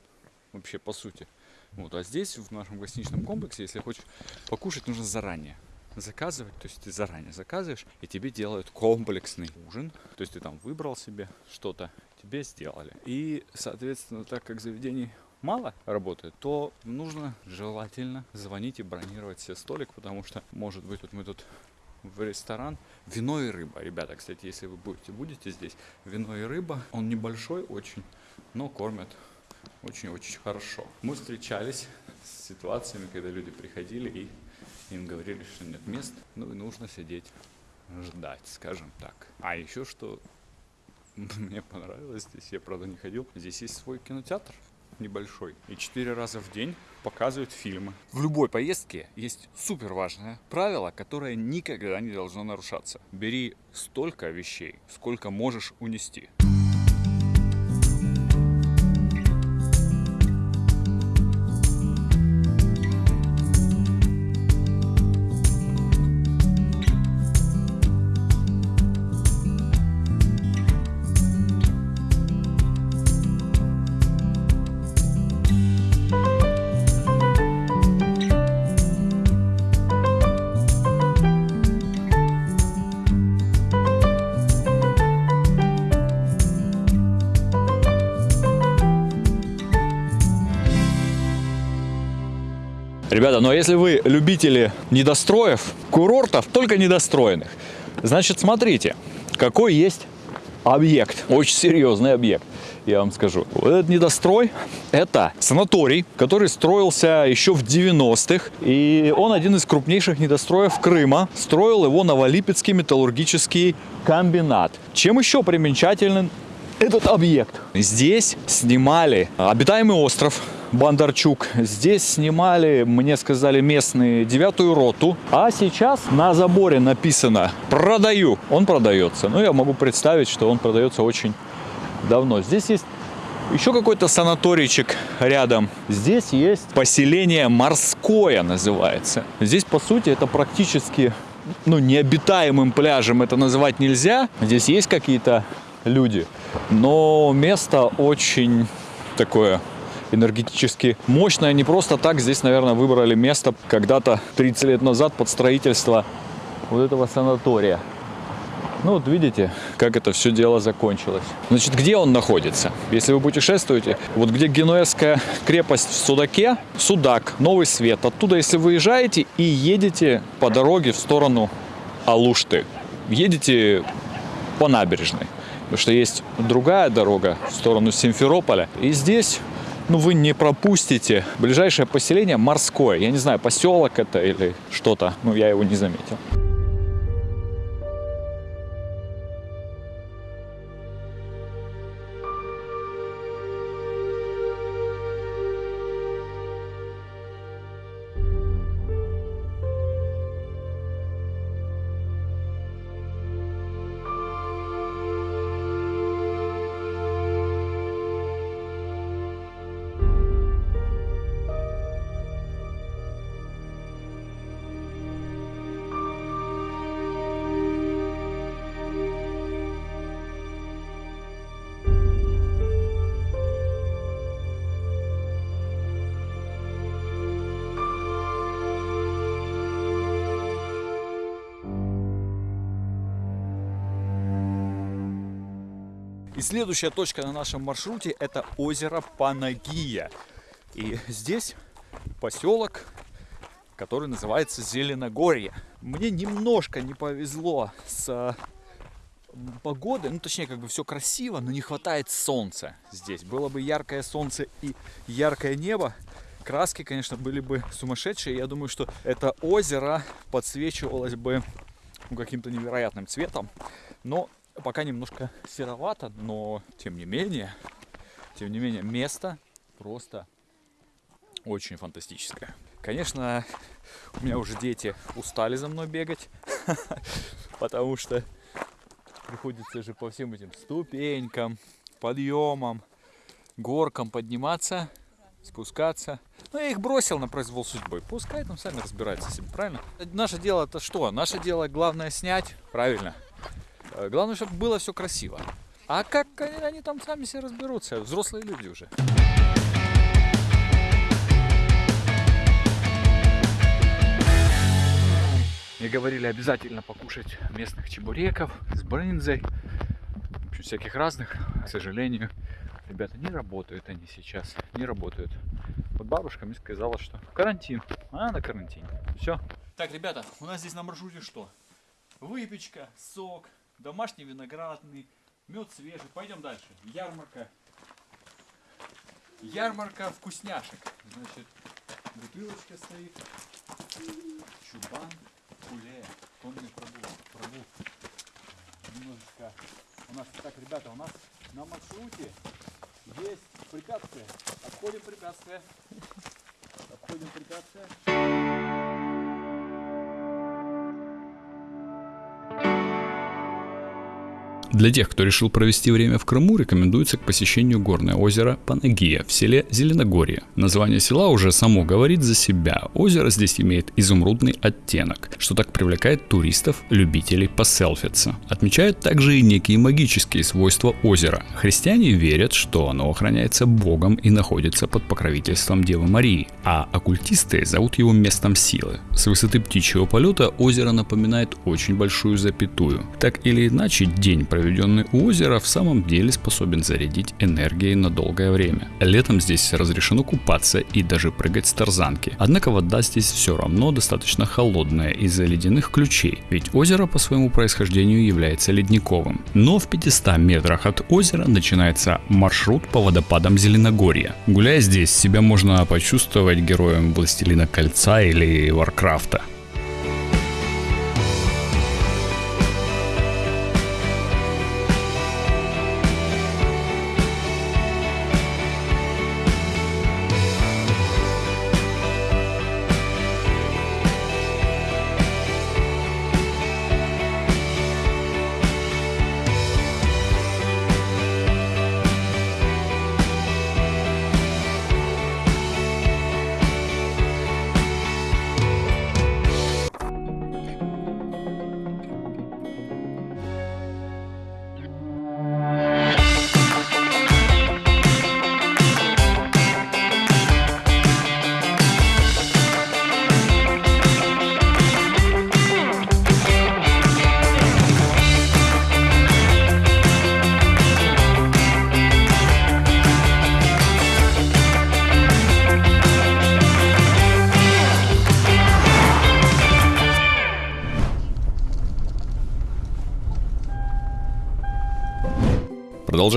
вообще по сути. Вот, а здесь в нашем гостиничном комплексе, если хочешь покушать, нужно заранее заказывать, то есть ты заранее заказываешь, и тебе делают комплексный ужин, то есть ты там выбрал себе что-то, тебе сделали. И, соответственно, так как заведений мало работает, то нужно желательно звонить и бронировать себе столик, потому что, может быть, вот мы тут в ресторан. Вино и рыба. Ребята, кстати, если вы будете, будете здесь, вино и рыба. Он небольшой очень, но кормят очень-очень хорошо. Мы встречались с ситуациями, когда люди приходили и им говорили, что нет мест, ну и нужно сидеть ждать, скажем так. А еще что мне понравилось здесь, я правда не ходил, здесь есть свой кинотеатр небольшой. И четыре раза в день показывают фильмы. В любой поездке есть супер важное правило, которое никогда не должно нарушаться. Бери столько вещей, сколько можешь унести. Ребята, но если вы любители недостроев, курортов, только недостроенных, значит, смотрите, какой есть объект, очень серьезный объект, я вам скажу. Вот этот недострой – это санаторий, который строился еще в 90-х, и он один из крупнейших недостроев Крыма. Строил его Новолипецкий металлургический комбинат. Чем еще примечателен этот объект? Здесь снимали обитаемый остров, Бондарчук. Здесь снимали, мне сказали местные, девятую роту. А сейчас на заборе написано «Продаю». Он продается. Ну, я могу представить, что он продается очень давно. Здесь есть еще какой-то санаторийчик рядом. Здесь есть поселение морское называется. Здесь, по сути, это практически ну, необитаемым пляжем это называть нельзя. Здесь есть какие-то люди, но место очень такое энергетически мощная. Не просто так здесь, наверное, выбрали место когда-то 30 лет назад под строительство вот этого санатория. Ну вот видите, как это все дело закончилось. Значит, где он находится? Если вы путешествуете, вот где Генуэзская крепость в Судаке, Судак, Новый Свет, оттуда, если выезжаете и едете по дороге в сторону Алушты, едете по набережной. Потому что есть другая дорога в сторону Симферополя. И здесь ну, вы не пропустите. Ближайшее поселение морское. Я не знаю, поселок это или что-то. Ну, я его не заметил. Следующая точка на нашем маршруте это озеро Панагия. И здесь поселок, который называется Зеленогорье. Мне немножко не повезло с погодой, ну точнее как бы все красиво, но не хватает солнца здесь. Было бы яркое солнце и яркое небо, краски, конечно, были бы сумасшедшие. Я думаю, что это озеро подсвечивалось бы ну, каким-то невероятным цветом. Но пока немножко серовато, но тем не менее, тем не менее, место просто очень фантастическое. Конечно, у меня уже дети устали за мной бегать, потому что приходится же по всем этим ступенькам, подъемам, горкам подниматься, спускаться. Ну, я их бросил на произвол судьбы. Пускай там сами разбираются себе, правильно? Наше дело это что? Наше дело главное снять, правильно? Э, главное, чтобы было все красиво. А как они, они там сами все разберутся? Взрослые люди уже. Мне говорили обязательно покушать местных чебуреков с брынзой, всяких разных. К сожалению, ребята, не работают они сейчас, не работают. Вот бабушка мне сказала, что карантин, она на карантине. Все. Так, ребята, у нас здесь на маршруте что? выпечка, сок, домашний виноградный, мед свежий. Пойдем дальше. Ярмарка. Ярмарка вкусняшек. Значит, бутылочка стоит. Чубан, куле. Тонный пробу. пробу. Немножечко. У нас, так, ребята, у нас на маршруте есть препятствия. Обходим препятствия. Обходим препятствия. Для тех, кто решил провести время в Крыму, рекомендуется к посещению горное озеро Панагия в селе Зеленогорье. Название села уже само говорит за себя. Озеро здесь имеет изумрудный оттенок, что так привлекает туристов, любителей поселфиться. Отмечают также и некие магические свойства озера. Христиане верят, что оно охраняется Богом и находится под покровительством Девы Марии, а оккультисты зовут его местом силы. С высоты птичьего полета озеро напоминает очень большую запятую. Так или иначе, день проведенный у озера, в самом деле способен зарядить энергией на долгое время. Летом здесь разрешено купаться и даже прыгать с тарзанки. Однако вода здесь все равно достаточно холодная из-за ледяных ключей, ведь озеро по своему происхождению является ледниковым. Но в 500 метрах от озера начинается маршрут по водопадам Зеленогорья. Гуляя здесь, себя можно почувствовать героем Властелина Кольца или Варкрафта.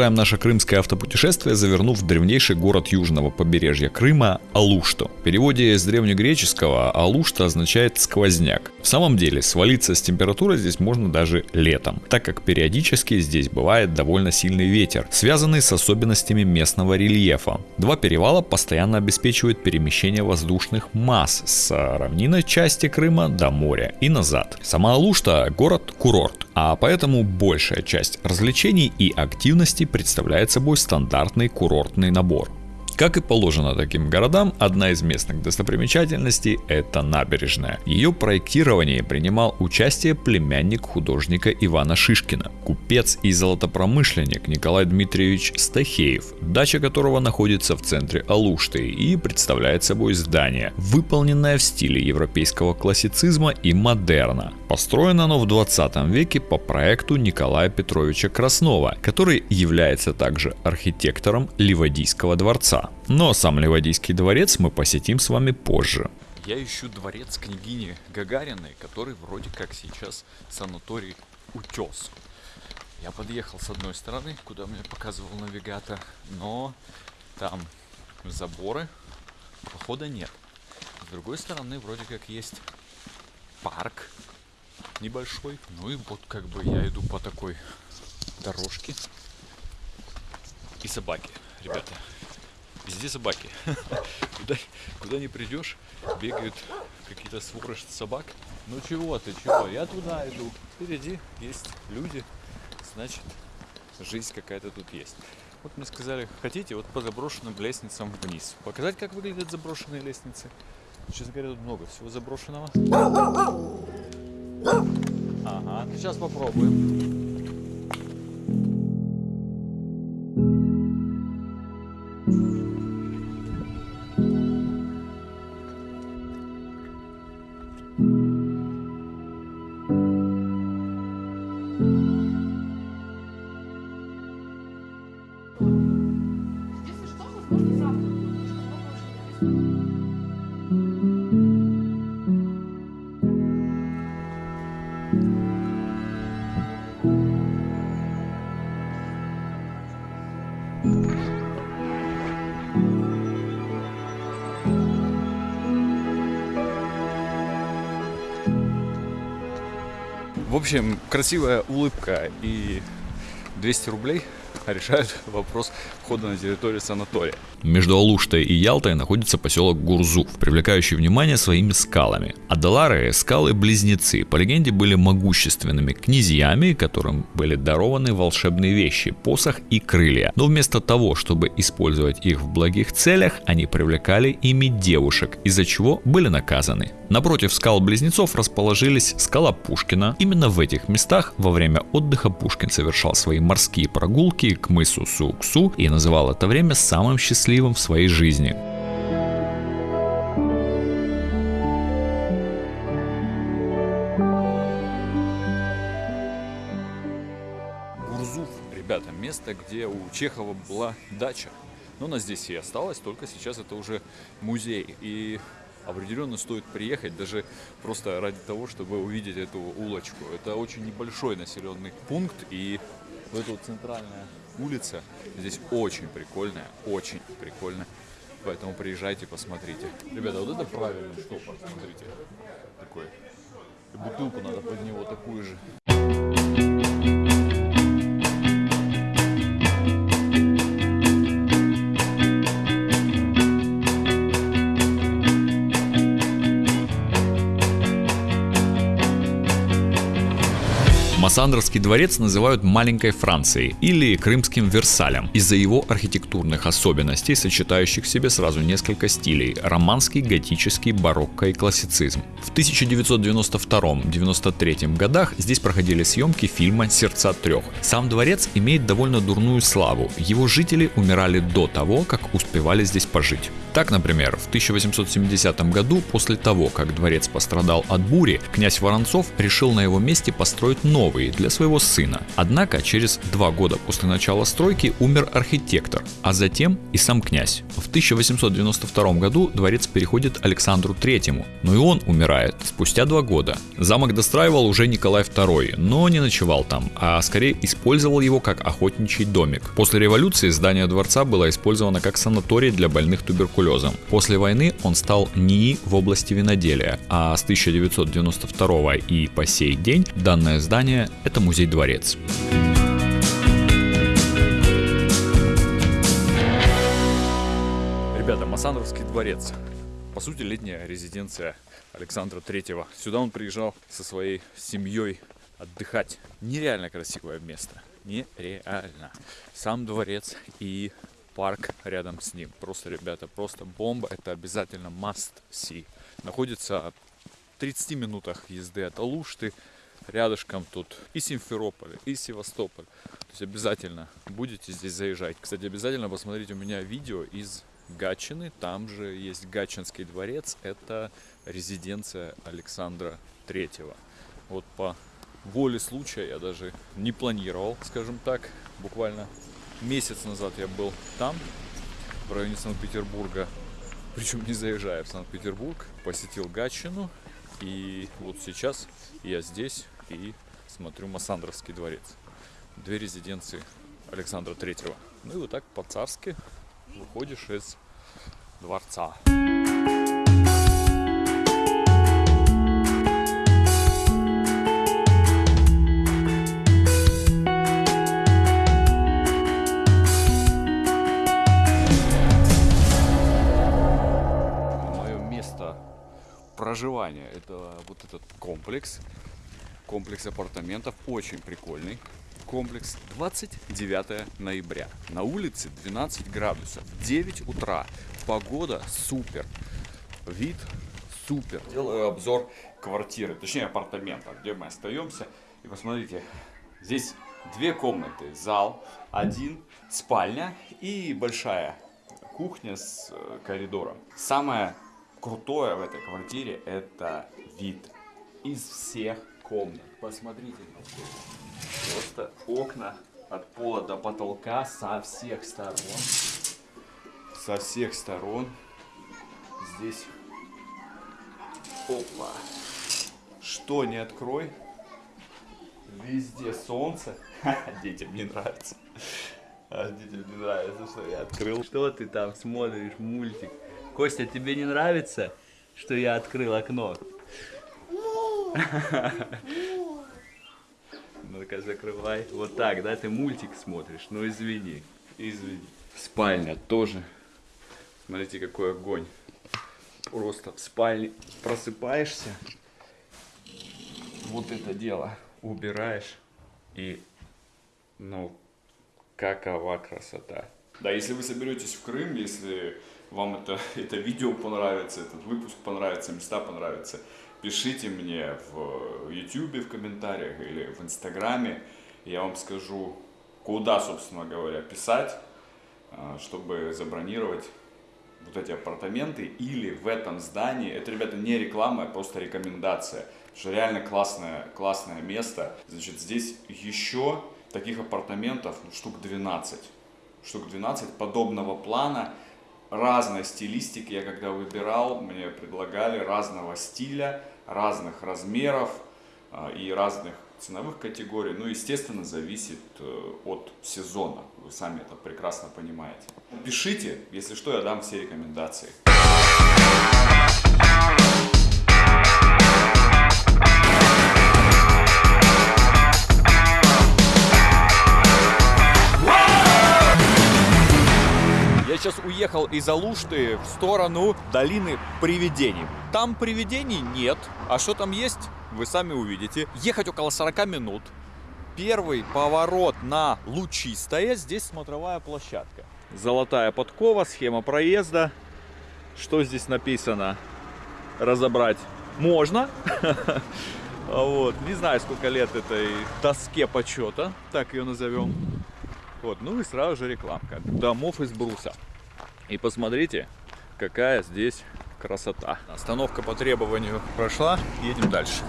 Продолжаем наше крымское автопутешествие, завернув в древнейший город южного побережья Крыма – Алушту. В переводе с древнегреческого Алушта означает «сквозняк». В самом деле, свалиться с температурой здесь можно даже летом, так как периодически здесь бывает довольно сильный ветер, связанный с особенностями местного рельефа. Два перевала постоянно обеспечивают перемещение воздушных масс с равнинной части Крыма до моря и назад. Сама Алушта – город-курорт, а поэтому большая часть развлечений и активностей представляет собой стандартный курортный набор. Как и положено таким городам, одна из местных достопримечательностей – это набережная. Ее проектировании принимал участие племянник художника Ивана Шишкина, купец и золотопромышленник Николай Дмитриевич Стахеев, дача которого находится в центре Алушты и представляет собой здание, выполненное в стиле европейского классицизма и модерна. Построено оно в 20 веке по проекту Николая Петровича Краснова, который является также архитектором Ливадийского дворца. Но сам Ливадийский дворец мы посетим с вами позже. Я ищу дворец княгини Гагариной, который вроде как сейчас санаторий Утес. Я подъехал с одной стороны, куда мне показывал навигатор, но там заборы, прохода нет. С другой стороны, вроде как есть парк небольшой. Ну и вот как бы я иду по такой дорожке. И собаки, ребята. Везде собаки. куда, куда не придешь, бегают какие-то своры собак. Ну чего ты, чего? Я туда иду. Впереди есть люди. Значит, жизнь какая-то тут есть. Вот мне сказали, хотите вот по заброшенным лестницам вниз. Показать, как выглядят заброшенные лестницы. Честно говоря, тут много всего заброшенного. Ага, сейчас попробуем. Если В общем, красивая улыбка и 200 рублей решают вопрос входа на территорию санатория. Между Алуштой и Ялтой находится поселок Гурзуф, привлекающий внимание своими скалами. Адалары – скалы-близнецы, по легенде были могущественными князьями, которым были дарованы волшебные вещи, посох и крылья. Но вместо того, чтобы использовать их в благих целях, они привлекали ими девушек, из-за чего были наказаны. Напротив скал-близнецов расположились скала Пушкина. Именно в этих местах во время отдыха Пушкин совершал свои морские прогулки к мысу Суксу и называл это время самым счастливым в своей жизни. Гурзуф, ребята, место, где у Чехова была дача. Но она здесь и осталась, только сейчас это уже музей. И определенно стоит приехать даже просто ради того, чтобы увидеть эту улочку. Это очень небольшой населенный пункт, и вот эта вот центральная улица здесь очень прикольная, очень прикольная. Поэтому приезжайте, посмотрите. Ребята, вот это правильный штопор, смотрите. Такой. И бутылку надо под него такую же. Массандровский дворец называют маленькой Францией или крымским Версалем из-за его архитектурных особенностей, сочетающих в себе сразу несколько стилей – романский, готический, барокко и классицизм. В 1992-93 годах здесь проходили съемки фильма «Сердца трех». Сам дворец имеет довольно дурную славу, его жители умирали до того, как успевали здесь пожить. Так, например, в 1870 году, после того, как дворец пострадал от бури, князь Воронцов решил на его месте построить новый для своего сына. Однако, через два года после начала стройки умер архитектор, а затем и сам князь. В 1892 году дворец переходит Александру III, но и он умирает спустя два года. Замок достраивал уже Николай II, но не ночевал там, а скорее использовал его как охотничий домик. После революции здание дворца было использовано как санаторий для больных туберкулезом. После войны он стал НИИ в области виноделия, а с 1992 и по сей день данное здание – это музей-дворец. Ребята, Массандровский дворец. По сути, летняя резиденция Александра Третьего. Сюда он приезжал со своей семьей отдыхать. Нереально красивое место. Нереально. Сам дворец и парк рядом с ним. Просто, ребята, просто бомба. Это обязательно must see. Находится в 30 минутах езды от Алушты. Рядышком тут и Симферополь, и Севастополь. То есть обязательно будете здесь заезжать. Кстати, обязательно посмотрите у меня видео из Гатчины. Там же есть Гатчинский дворец. Это резиденция Александра Третьего. Вот по воле случая я даже не планировал, скажем так. Буквально месяц назад я был там, в районе Санкт-Петербурга. Причем не заезжая в Санкт-Петербург, посетил Гатчину. И вот сейчас я здесь и смотрю Массандровский дворец. Две резиденции Александра Третьего. Ну и вот так по-царски выходишь из дворца. Проживания это вот этот комплекс. Комплекс апартаментов очень прикольный. Комплекс 29 ноября. На улице 12 градусов. 9 утра. Погода супер. Вид супер. Делаю обзор квартиры, точнее апартамента, где мы остаемся. И посмотрите, здесь две комнаты. Зал, один, спальня и большая кухня с э, коридором. Самое крутое в этой квартире это вид из всех комнат. Посмотрите. Просто окна от пола до потолка со всех сторон. Со всех сторон. Здесь. Опа. Что не открой. Везде солнце. Детям не нравится. А детям не нравится, что я открыл. Что ты там смотришь, мультик? Костя, тебе не нравится, что я открыл окно? Ну-ка, закрывай. Вот так, да? Ты мультик смотришь? Ну, извини. Извини. Спальня тоже. Смотрите, какой огонь. Просто в спальне просыпаешься. Вот это дело убираешь. И, ну, какова красота. Да, если вы соберетесь в Крым, если вам это, это видео понравится, этот выпуск понравится, места понравятся, пишите мне в YouTube в комментариях или в Инстаграме. Я вам скажу, куда, собственно говоря, писать, а, чтобы забронировать вот эти апартаменты или в этом здании. Это, ребята, не реклама, а просто рекомендация. Что реально классное, классное место. Значит, здесь еще таких апартаментов ну, штук 12. Штук 12 подобного плана разной стилистики. Я когда выбирал, мне предлагали разного стиля, разных размеров а, и разных ценовых категорий. Ну, естественно, зависит э, от сезона. Вы сами это прекрасно понимаете. Пишите, если что, я дам все рекомендации. Сейчас уехал из Алушты в сторону долины привидений. Там привидений нет, а что там есть, вы сами увидите. Ехать около 40 минут. Первый поворот на Лучистое, здесь смотровая площадка. Золотая подкова, схема проезда. Что здесь написано? Разобрать можно. Вот. Не знаю, сколько лет этой доске почета, так ее назовем. Вот, ну и сразу же рекламка. Домов из бруса. И посмотрите, какая здесь красота. Остановка по требованию прошла, едем дальше.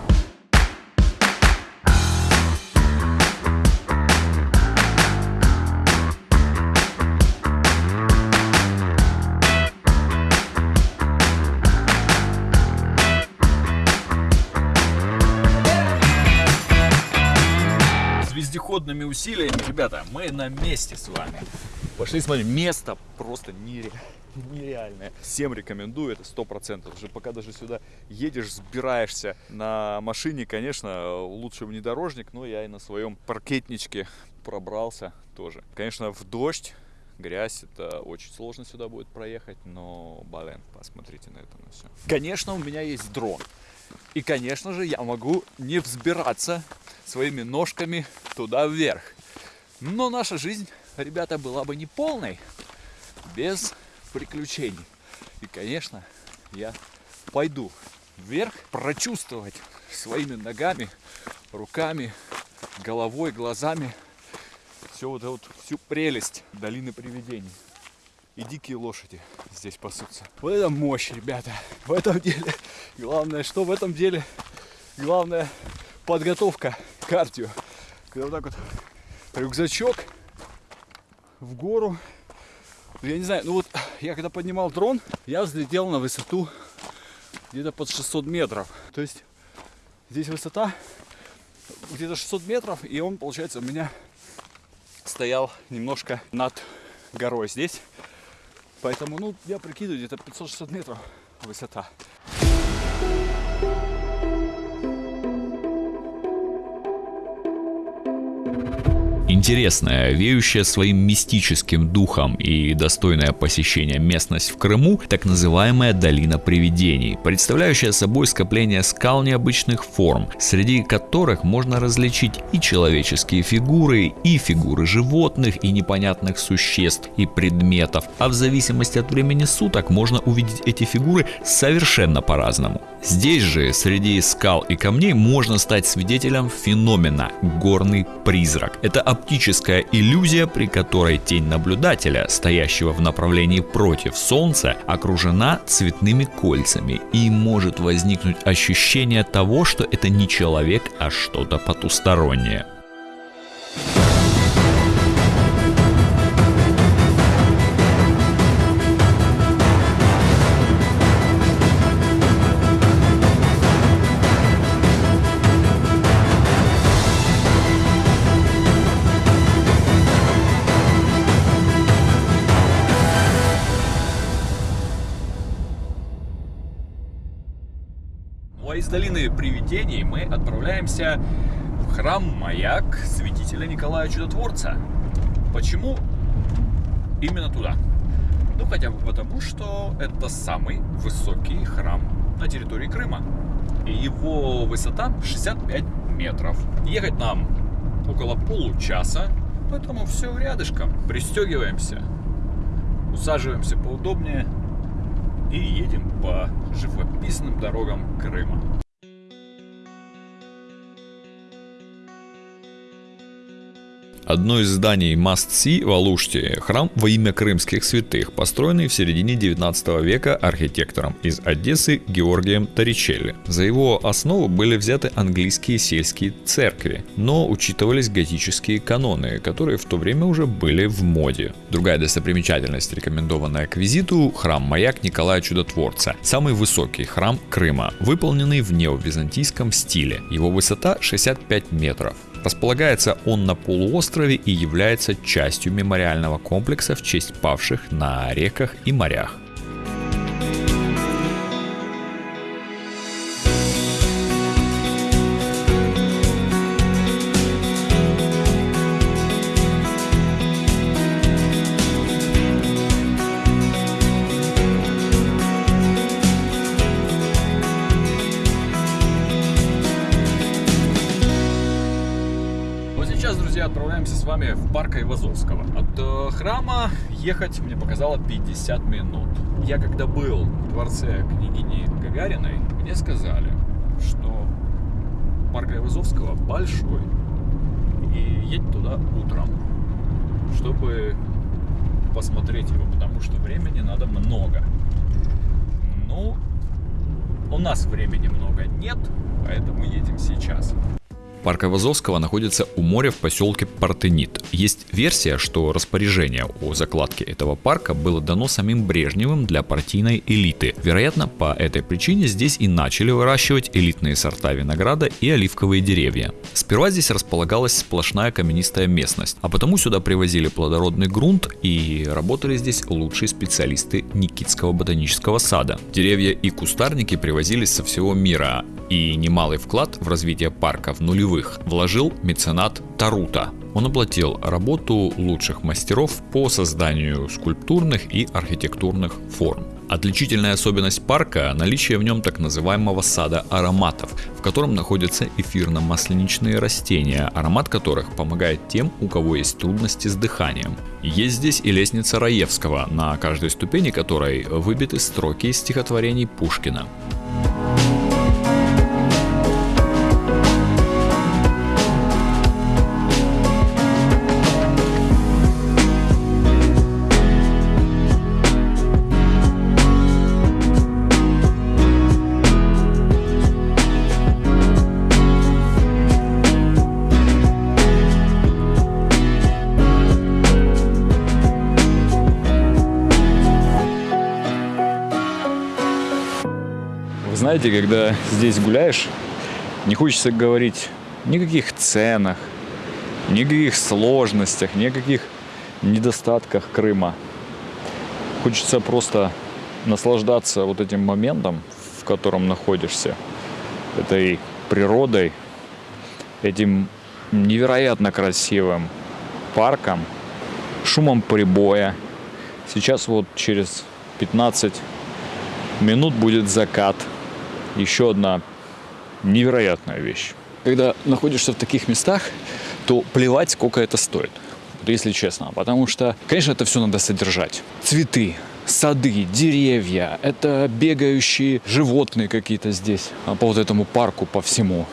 С вездеходными усилиями, ребята, мы на месте с вами. Пошли смотрим, место просто нере- нереальное. Всем рекомендую, это сто процентов. Уже пока даже сюда едешь, сбираешься на машине, конечно, лучше внедорожник, но я и на своем паркетничке пробрался тоже. Конечно, в дождь, грязь, это очень сложно сюда будет проехать, но, блин, посмотрите на это на все. Конечно, у меня есть дрон. И, конечно же, я могу не взбираться своими ножками туда вверх. Но наша жизнь, ребята, была бы не полной без приключений. И, конечно, я пойду вверх прочувствовать своими ногами, руками, головой, глазами все вот эту вот, всю прелесть долины привидений. И дикие лошади здесь пасутся. Вот это мощь, ребята. В этом деле, главное, что в этом деле, главное подготовка, кардио. Когда вот так вот рюкзачок в гору. Я не знаю, ну вот я когда поднимал дрон, я взлетел на высоту где-то под 600 метров. То есть здесь высота где-то 600 метров, и он, получается, у меня стоял немножко над горой здесь. Поэтому, ну, я прикидываю, где-то 500-600 метров высота. Интересная, веющая своим мистическим духом и достойная посещения местность в Крыму, так называемая долина привидений, представляющая собой скопление скал необычных форм, среди которых можно различить и человеческие фигуры, и фигуры животных, и непонятных существ и предметов, а в зависимости от времени суток можно увидеть эти фигуры совершенно по-разному. Здесь же, среди скал и камней, можно стать свидетелем феномена «горный призрак». Это оптическая иллюзия, при которой тень наблюдателя, стоящего в направлении против Солнца, окружена цветными кольцами и может возникнуть ощущение того, что это не человек, а что-то потустороннее. Ну долины привидений мы отправляемся в храм Маяк святителя Николая Чудотворца. Почему именно туда? Ну, хотя бы потому, что это самый высокий храм на территории Крыма. И его высота 65 метров. Ехать нам около получаса, поэтому все рядышком. Пристегиваемся, усаживаемся поудобнее и едем по живописным дорогам Крыма. Одно из зданий Must-See в Алуште – храм во имя крымских святых, построенный в середине 19 века архитектором из Одессы Георгием Торричелли. За его основу были взяты английские сельские церкви, но учитывались готические каноны, которые в то время уже были в моде. Другая достопримечательность, рекомендованная к визиту – храм-маяк Николая Чудотворца, самый высокий храм Крыма, выполненный в неовизантийском стиле. Его высота 65 метров. Располагается он на полуострове и является частью мемориального комплекса в честь павших на реках и морях. С вами в парк Айвазовского. От э, храма ехать мне показало 50 минут. Я когда был в дворце княгини Гагариной, мне сказали, что парк Айвазовского большой. И едь туда утром, чтобы посмотреть его, потому что времени надо много. Ну, у нас времени много нет, поэтому едем сейчас. Парк Айвазовского находится у моря в поселке Партенит. Есть версия, что распоряжение о закладке этого парка было дано самим Брежневым для партийной элиты. Вероятно, по этой причине здесь и начали выращивать элитные сорта винограда и оливковые деревья. Сперва здесь располагалась сплошная каменистая местность, а потому сюда привозили плодородный грунт и работали здесь лучшие специалисты Никитского ботанического сада. Деревья и кустарники привозились со всего мира, и немалый вклад в развитие парка в нулевых вложил меценат Тарута. Он оплатил работу лучших мастеров по созданию скульптурных и архитектурных форм. Отличительная особенность парка – наличие в нем так называемого сада ароматов, в котором находятся эфирно-масленичные растения, аромат которых помогает тем, у кого есть трудности с дыханием. Есть здесь и лестница Раевского, на каждой ступени которой выбиты строки из стихотворений Пушкина. Знаете, когда здесь гуляешь, не хочется говорить никаких ценах, никаких сложностях, никаких недостатках Крыма. Хочется просто наслаждаться вот этим моментом, в котором находишься, этой природой, этим невероятно красивым парком, шумом прибоя. Сейчас вот через 15 минут будет закат. Еще одна невероятная вещь. Когда находишься в таких местах, то плевать, сколько это стоит. Если честно. Потому что, конечно, это все надо содержать. Цветы, сады, деревья, это бегающие животные какие-то здесь а, по вот этому парку, по всему.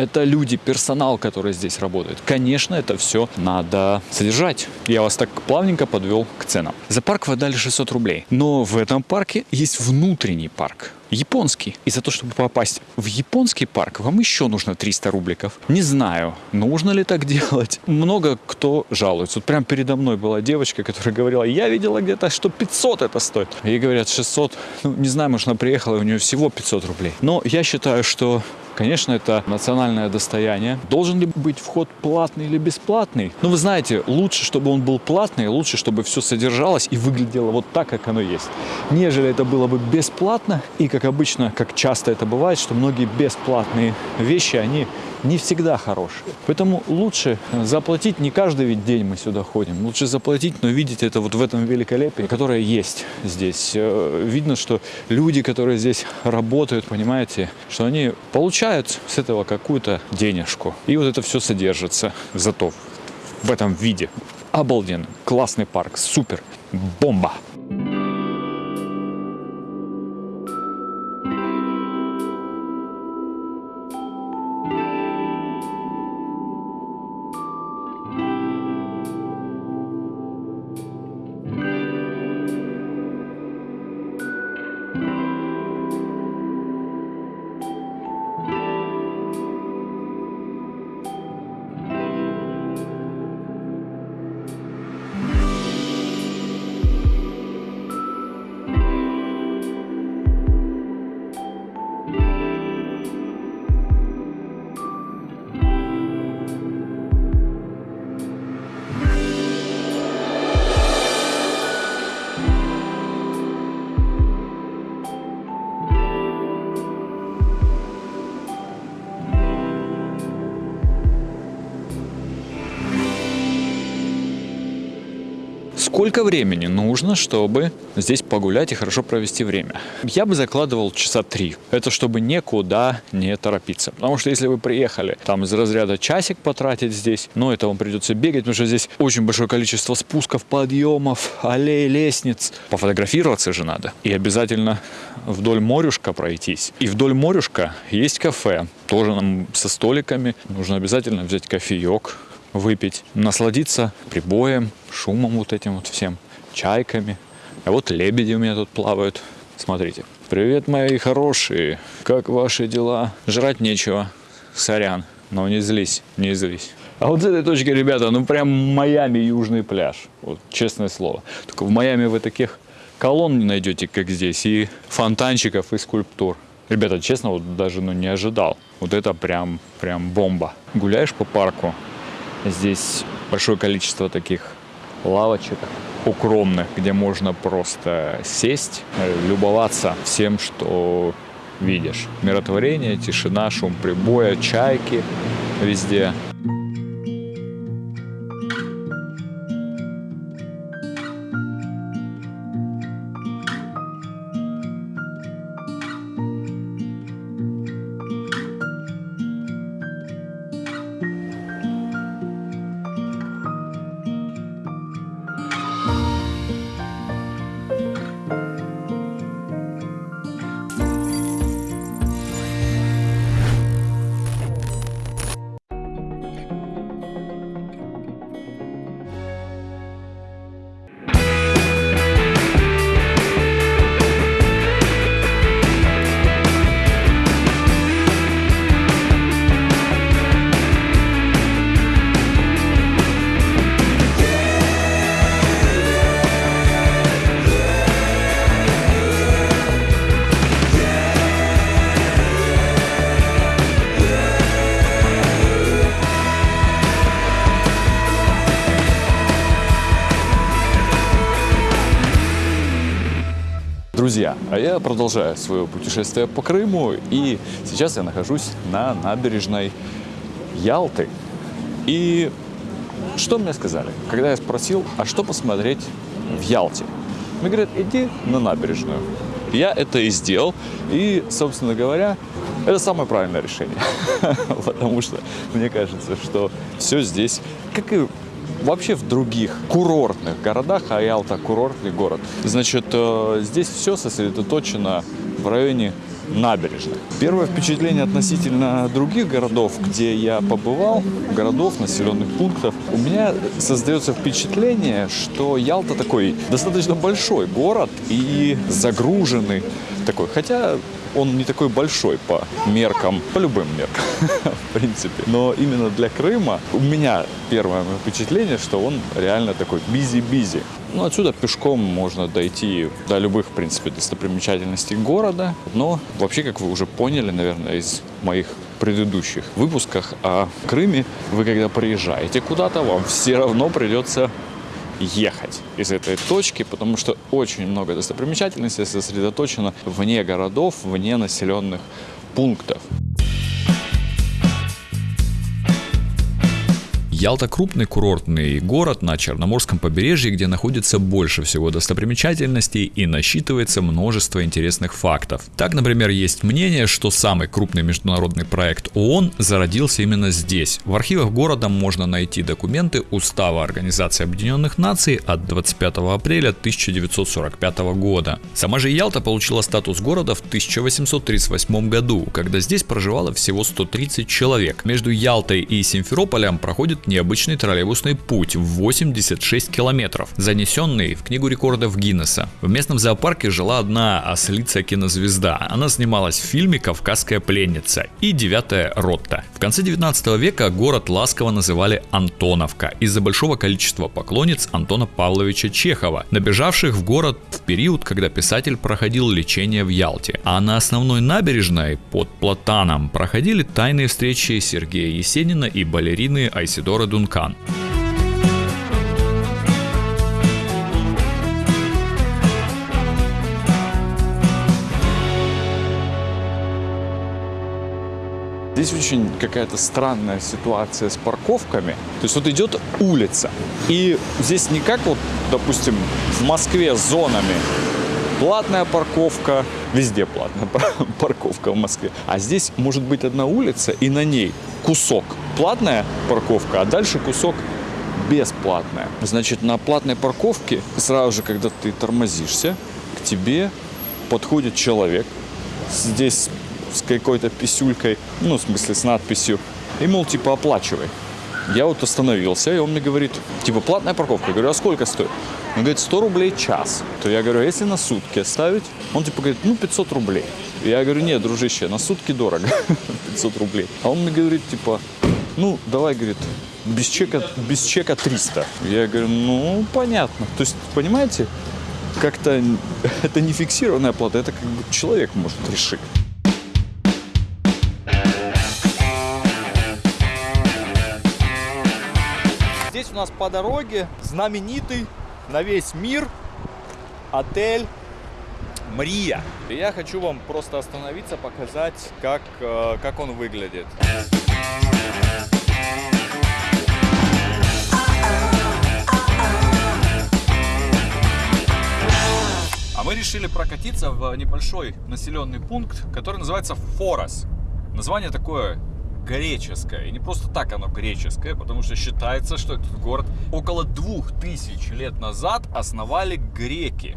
Это люди, персонал, который здесь работает. Конечно, это все надо содержать. Я вас так плавненько подвел к ценам. За парк вы дали 600 рублей. Но в этом парке есть внутренний парк. Японский. И за то, чтобы попасть в японский парк, вам еще нужно 300 рубликов. Не знаю, нужно ли так делать. Много кто жалуется. Вот прям передо мной была девочка, которая говорила, я видела где-то, что 500 это стоит. Ей говорят 600. Ну, не знаю, может, она приехала, и у нее всего 500 рублей. Но я считаю, что Конечно, это национальное достояние. Должен ли быть вход платный или бесплатный? Ну, вы знаете, лучше, чтобы он был платный, лучше, чтобы все содержалось и выглядело вот так, как оно есть. Нежели это было бы бесплатно, и как обычно, как часто это бывает, что многие бесплатные вещи, они не всегда хорошие. Поэтому лучше заплатить, не каждый ведь день мы сюда ходим, лучше заплатить, но видеть это вот в этом великолепии, которое есть здесь. Э, Видно, что люди, которые здесь работают, понимаете, что они получают с этого какую-то денежку. И вот это все содержится зато в этом виде. Обалденно. Классный парк. Супер. Бомба. Сколько времени нужно, чтобы здесь погулять и хорошо провести время? Я бы закладывал часа три. Это чтобы никуда не торопиться. Потому что если вы приехали там из разряда часик потратить здесь, ну это вам придется бегать, потому что здесь очень большое количество спусков, подъемов, аллей, лестниц. Пофотографироваться же надо. И обязательно вдоль морюшка пройтись. И вдоль морюшка есть кафе, тоже нам со столиками. Нужно обязательно взять кофеек, выпить, насладиться прибоем, шумом вот этим вот всем, чайками. А вот лебеди у меня тут плавают. Смотрите. Привет, мои хорошие. Как ваши дела? Жрать нечего. Сорян. Но не злись, не злись. А вот с этой точки, ребята, ну прям Майами южный пляж. Вот честное слово. Только в Майами вы таких колонн не найдете, как здесь, и фонтанчиков, и скульптур. Ребята, честно, вот даже ну, не ожидал. Вот это прям, прям бомба. Гуляешь по парку, Здесь большое количество таких лавочек укромных, где можно просто сесть, э, любоваться всем, что видишь. Миротворение, тишина, шум прибоя, чайки везде. Продолжаю свое путешествие по Крыму, и сейчас я нахожусь на набережной Ялты. И что мне сказали, когда я спросил, а что посмотреть в Ялте? Мне говорят, иди на набережную. Я это и сделал, и, собственно говоря, это самое правильное решение, потому что мне кажется, что все здесь, как и вообще в других курортных городах, а Ялта курортный город, значит, э, здесь все сосредоточено в районе набережных. Первое впечатление относительно других городов, где я побывал, городов, населенных пунктов, у меня создается впечатление, что Ялта такой достаточно большой город и загруженный такой. Хотя он не такой большой по меркам, по любым меркам, в принципе. Но именно для Крыма у меня первое впечатление, что он реально такой бизи-бизи. Ну, отсюда пешком можно дойти до любых, в принципе, достопримечательностей города. Но вообще, как вы уже поняли, наверное, из моих предыдущих выпусках о Крыме, вы когда приезжаете куда-то, вам все равно придется ехать из этой точки, потому что очень много достопримечательностей сосредоточено вне городов, вне населенных пунктов. Ялта крупный курортный город на Черноморском побережье, где находится больше всего достопримечательностей и насчитывается множество интересных фактов. Так, например, есть мнение, что самый крупный международный проект ООН зародился именно здесь. В архивах города можно найти документы Устава Организации Объединенных Наций от 25 апреля 1945 года. Сама же Ялта получила статус города в 1838 году, когда здесь проживало всего 130 человек. Между Ялтой и Симферополем проходит необычный троллейбусный путь в 86 километров, занесенный в книгу рекордов Гиннесса. В местном зоопарке жила одна ослица-кинозвезда. Она снималась в фильме «Кавказская пленница» и «Девятая ротта». В конце 19 века город ласково называли Антоновка из-за большого количества поклонниц Антона Павловича Чехова, набежавших в город в период, когда писатель проходил лечение в Ялте. А на основной набережной под Платаном проходили тайные встречи Сергея Есенина и балерины Айсидора Дункан. Здесь очень какая-то странная ситуация с парковками. То есть вот идет улица, и здесь не как вот, допустим, в Москве с зонами. Платная парковка, везде платная парковка в Москве. А здесь может быть одна улица, и на ней кусок платная парковка, а дальше кусок бесплатная. Значит, на платной парковке сразу же, когда ты тормозишься, к тебе подходит человек, здесь с какой-то писюлькой, ну, в смысле, с надписью, и, мол, типа, оплачивай. Я вот остановился, и он мне говорит, типа, платная парковка. Я говорю, а сколько стоит? Он говорит, 100 рублей час. То я говорю, а если на сутки оставить? Он типа говорит, ну, 500 рублей. Я говорю, нет, дружище, на сутки дорого, 500 рублей. А он мне говорит, типа, ну, давай, говорит, без чека, без чека 300. Я говорю, ну, понятно. То есть, понимаете, как-то это не фиксированная плата, это как бы человек может решить. У нас по дороге знаменитый на весь мир отель Мрия. И я хочу вам просто остановиться, показать, как, э, как он выглядит. А мы решили прокатиться в небольшой населенный пункт, который называется Форос. Название такое греческое. И не просто так оно греческое, потому что считается, что этот город около двух тысяч лет назад основали греки.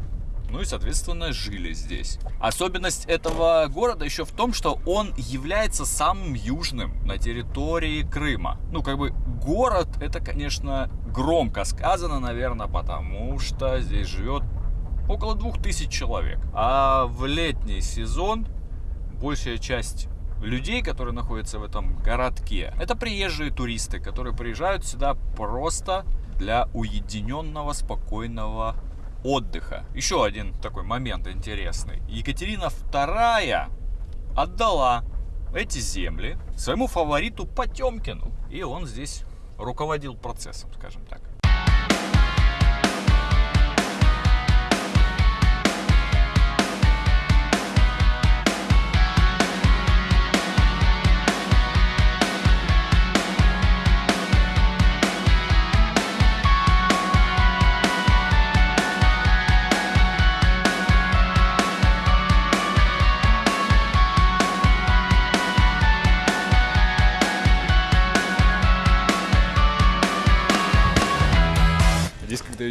Ну и, соответственно, жили здесь. Особенность этого города еще в том, что он является самым южным на территории Крыма. Ну, как бы город, это, конечно, громко сказано, наверное, потому что здесь живет около двух тысяч человек. А в летний сезон большая часть людей, которые находятся в этом городке, это приезжие туристы, которые приезжают сюда просто для уединенного, спокойного отдыха. Еще один такой момент интересный. Екатерина II отдала эти земли своему фавориту Потемкину. И он здесь руководил процессом, скажем так.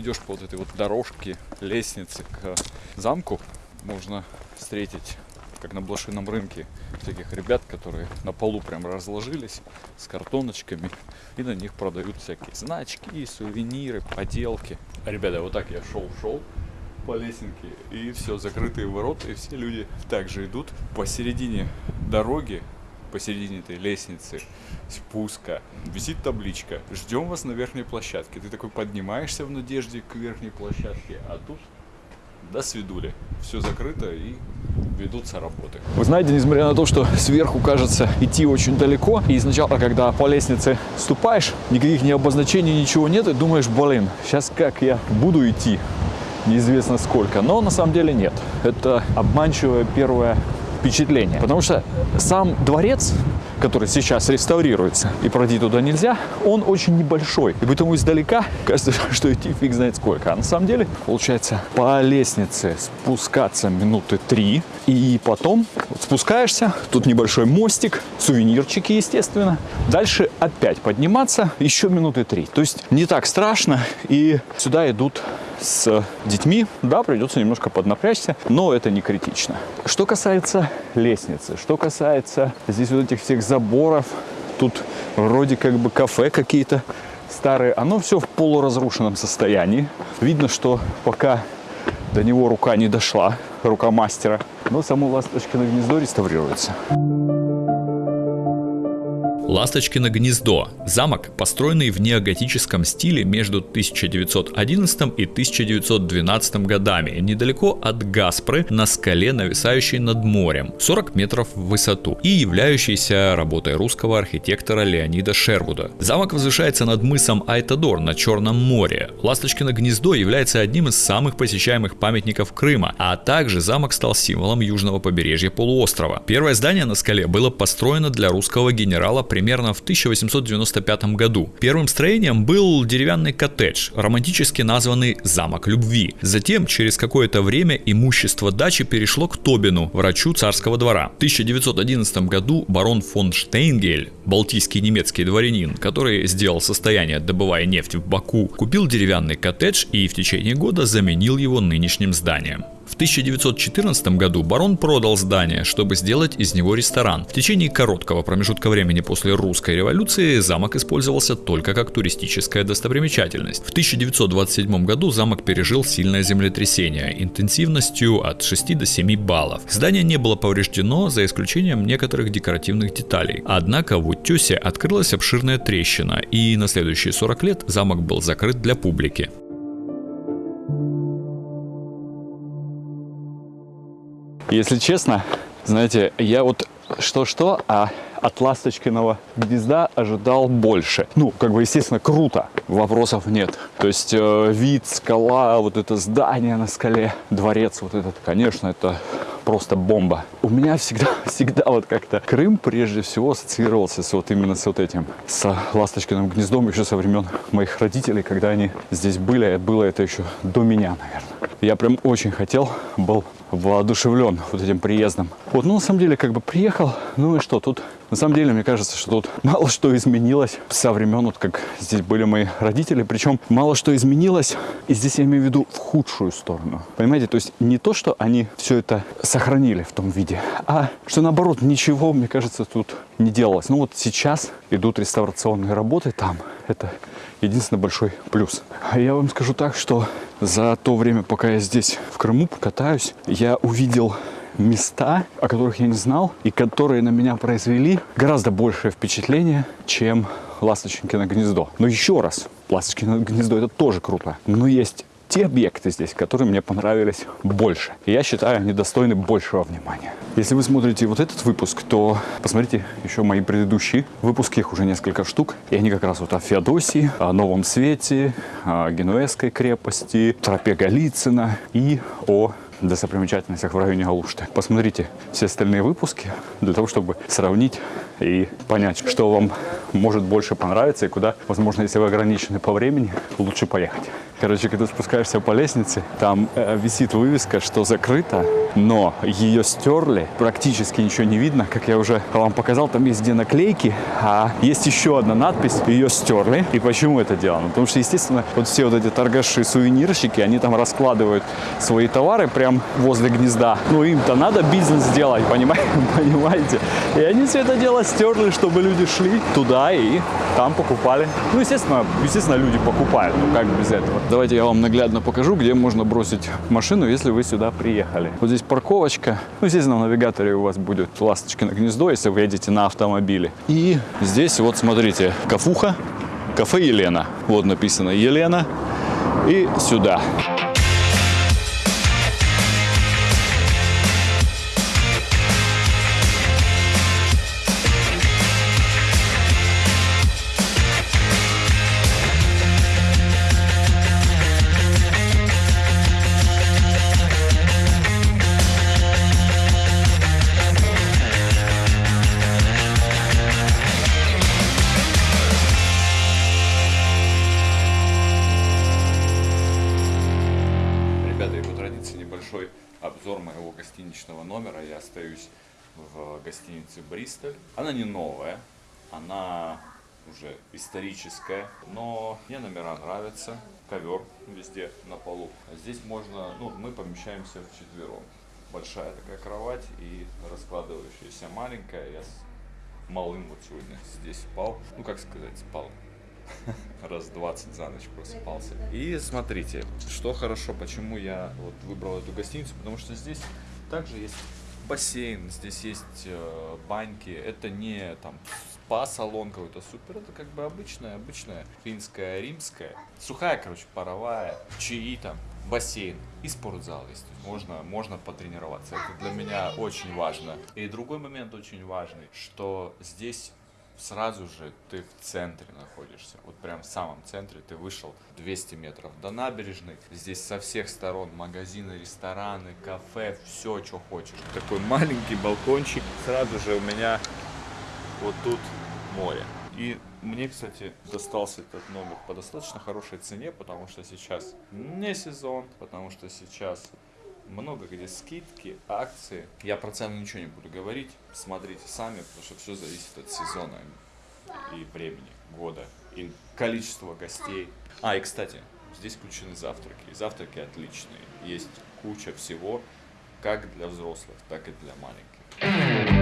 Идешь по вот этой вот дорожке, лестнице к замку, можно встретить, как на блошином рынке, всяких ребят, которые на полу прям разложились с картоночками, и на них продают всякие значки, сувениры, поделки. Ребята, вот так я шел-шел по лесенке, и все, закрытые ворота, и все люди также идут посередине дороги, посередине этой лестницы спуска висит табличка «Ждем вас на верхней площадке». Ты такой поднимаешься в надежде к верхней площадке, а тут до свидули. Все закрыто и ведутся работы. Вы знаете, несмотря на то, что сверху кажется идти очень далеко, и сначала, когда по лестнице ступаешь, никаких ни обозначений, ничего нет, и думаешь, блин, сейчас как я буду идти, неизвестно сколько. Но на самом деле нет. Это обманчивое первое впечатление. Потому что сам дворец, который сейчас реставрируется, и пройти туда нельзя, он очень небольшой. И поэтому издалека кажется, что идти фиг знает сколько. А на самом деле, получается, по лестнице спускаться минуты три, и потом вот спускаешься, тут небольшой мостик, сувенирчики, естественно. Дальше опять подниматься еще минуты три. То есть не так страшно, и сюда идут с детьми, да, придется немножко поднапрячься, но это не критично. Что касается лестницы, что касается здесь вот этих всех заборов, тут вроде как бы кафе какие-то старые, оно все в полуразрушенном состоянии. Видно, что пока до него рука не дошла, рука мастера, но само Ласточкино гнездо реставрируется. Ласточкино гнездо – замок, построенный в неоготическом стиле между 1911 и 1912 годами, недалеко от Гаспры, на скале, нависающей над морем, 40 метров в высоту, и являющийся работой русского архитектора Леонида Шервуда. Замок возвышается над мысом Айтадор на Черном море. Ласточкино гнездо является одним из самых посещаемых памятников Крыма, а также замок стал символом южного побережья полуострова. Первое здание на скале было построено для русского генерала примерно в 1895 году. Первым строением был деревянный коттедж, романтически названный «Замок любви». Затем, через какое-то время, имущество дачи перешло к Тобину, врачу царского двора. В 1911 году барон фон Штейнгель, балтийский немецкий дворянин, который сделал состояние, добывая нефть в Баку, купил деревянный коттедж и в течение года заменил его нынешним зданием. В 1914 году барон продал здание, чтобы сделать из него ресторан. В течение короткого промежутка времени после русской революции замок использовался только как туристическая достопримечательность. В 1927 году замок пережил сильное землетрясение интенсивностью от 6 до 7 баллов. Здание не было повреждено, за исключением некоторых декоративных деталей. Однако в утесе открылась обширная трещина, и на следующие 40 лет замок был закрыт для публики. Если честно, знаете, я вот что-что, а от ласточкиного гнезда ожидал больше. Ну, как бы, естественно, круто, вопросов нет. То есть э, вид, скала, вот это здание на скале, дворец вот этот, конечно, это просто бомба. У меня всегда, всегда вот как-то Крым прежде всего ассоциировался с вот именно с вот этим, с Ласточкиным гнездом еще со времен моих родителей, когда они здесь были, а было это еще до меня, наверное. Я прям очень хотел, был воодушевлен вот этим приездом. Вот, ну, на самом деле, как бы приехал, ну и что, тут, на самом деле, мне кажется, что тут мало что изменилось со времен, вот как здесь были мои родители, причем мало что изменилось, и здесь я имею в виду в худшую сторону. Понимаете, то есть не то, что они все это сохранили в том виде, а что наоборот, ничего, мне кажется, тут не делалось. Ну вот сейчас идут реставрационные работы там, это единственный большой плюс. А я вам скажу так, что за то время, пока я здесь в Крыму катаюсь, я увидел места, о которых я не знал, и которые на меня произвели гораздо большее впечатление, чем Ласточкино гнездо. Но еще раз, Ласточкино гнездо это тоже круто. Но есть те объекты здесь, которые мне понравились больше. Я считаю, они достойны большего внимания. Если вы смотрите вот этот выпуск, то посмотрите еще мои предыдущие выпуски, их уже несколько штук. И они как раз вот о Феодосии, о Новом Свете, о Генуэзской крепости, тропе Голицына и о достопримечательностях в районе Галушты. Посмотрите все остальные выпуски для того, чтобы сравнить и понять, что вам может больше понравиться и куда, возможно, если вы ограничены по времени, лучше поехать. Короче, когда спускаешься по лестнице, там э, висит вывеска, что закрыто, но ее стерли, практически ничего не видно. Как я уже вам показал, там есть где наклейки, а есть еще одна надпись, ее стерли. И почему это делано? Потому что, естественно, вот все вот эти торгаши, сувенирщики, они там раскладывают свои товары прям возле гнезда. Ну, им-то надо бизнес сделать, понимаете? понимаете? И они все это дело стерли, чтобы люди шли туда и там покупали. Ну, естественно, естественно, люди покупают, ну как без этого. Давайте я вам наглядно покажу, где можно бросить машину, если вы сюда приехали. Вот здесь парковочка. Ну, естественно, в навигаторе у вас будет Ласточкино гнездо, если вы едете на автомобиле. И здесь вот смотрите, кафуха, кафе Елена. Вот написано Елена. И сюда. этого в гостинице Бристоль. Она не новая, она уже историческая, но мне номера нравятся. Ковер везде на полу. А здесь можно, ну, мы помещаемся в четвером. Большая такая кровать и раскладывающаяся маленькая. Я с малым вот сегодня здесь спал. Ну, как сказать, спал. Раз 20 за ночь просыпался. И смотрите, что хорошо, почему я вот выбрал эту гостиницу, потому что здесь также есть бассейн, здесь есть э, баньки. Это не там спа-салон какой-то супер, это как бы обычная, обычная финская, римская. Сухая, короче, паровая, чаи там, бассейн и спортзал есть. Можно, можно потренироваться. Это для меня очень важно. И другой момент очень важный, что здесь сразу же ты в центре находишься. Вот прям в самом центре ты вышел 200 метров до набережной. Здесь со всех сторон магазины, рестораны, кафе, все, что хочешь. Такой маленький балкончик. Сразу же у меня вот тут море. И мне, кстати, достался этот номер по достаточно хорошей цене, потому что сейчас не сезон, потому что сейчас много где скидки, акции. Я про цену ничего не буду говорить, смотрите сами, потому что все зависит от сезона и времени года, и количества гостей. А, и кстати, здесь включены завтраки. И завтраки отличные. Есть куча всего, как для взрослых, так и для маленьких.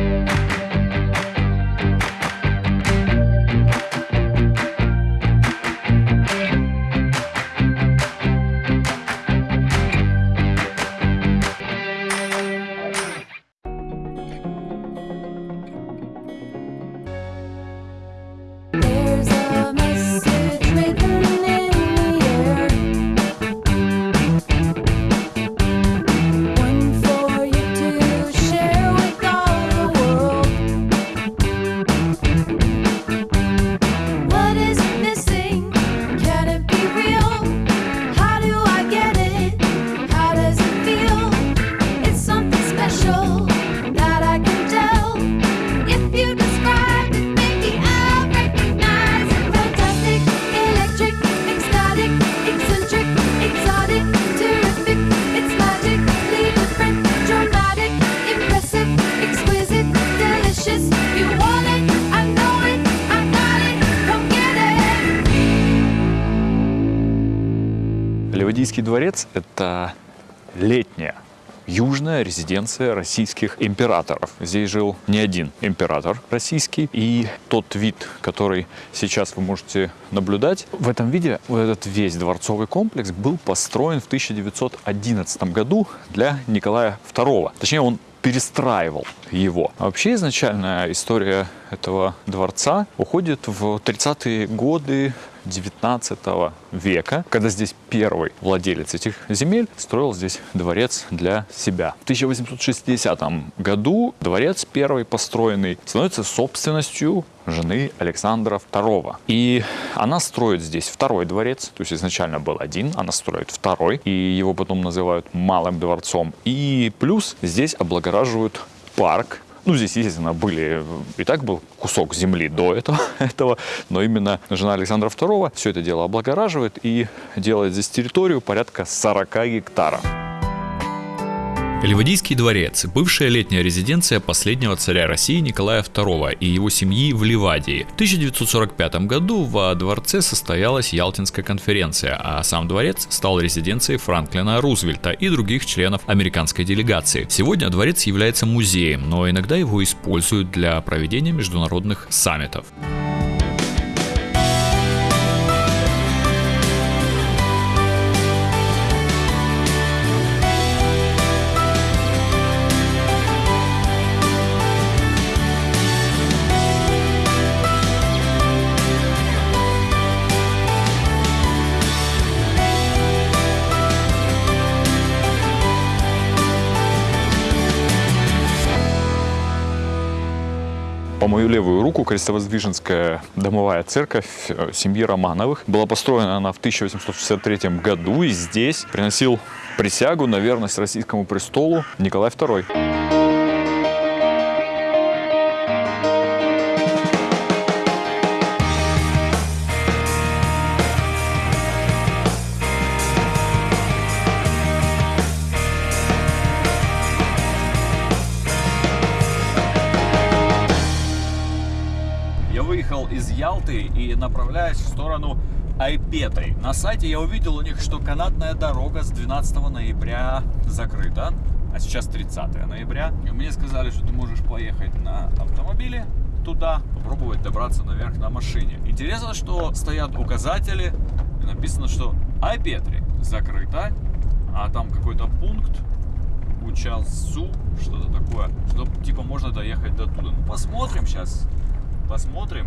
Это летняя южная резиденция российских императоров. Здесь жил не один император российский. И тот вид, который сейчас вы можете наблюдать, в этом виде вот этот весь дворцовый комплекс был построен в 1911 году для Николая II. Точнее, он перестраивал его. А вообще изначальная история этого дворца уходит в 30-е годы 19 века, когда здесь первый владелец этих земель строил здесь дворец для себя. В 1860 году дворец первый построенный становится собственностью жены Александра II. И она строит здесь второй дворец, то есть изначально был один, она строит второй, и его потом называют Малым дворцом. И плюс здесь облагораживают парк, ну, здесь, естественно, были, и так был кусок земли до этого, этого, но именно жена Александра II все это дело облагораживает и делает здесь территорию порядка 40 гектаров. Ливадийский дворец – бывшая летняя резиденция последнего царя России Николая II и его семьи в Ливадии. В 1945 году во дворце состоялась Ялтинская конференция, а сам дворец стал резиденцией Франклина Рузвельта и других членов американской делегации. Сегодня дворец является музеем, но иногда его используют для проведения международных саммитов. По мою левую руку Крестовоздвиженская домовая церковь э, семьи Романовых. Была построена она в 1863 году, и здесь приносил присягу на верность российскому престолу Николай II. Ялты и направляюсь в сторону Айпетры. На сайте я увидел у них, что канатная дорога с 12 ноября закрыта, а сейчас 30 ноября. И мне сказали, что ты можешь поехать на автомобиле туда, попробовать добраться наверх на машине. Интересно, что стоят указатели, и написано, что Айпетри закрыта, а там какой-то пункт Учалсу, что-то такое, что типа можно доехать до туда. Ну посмотрим сейчас, посмотрим,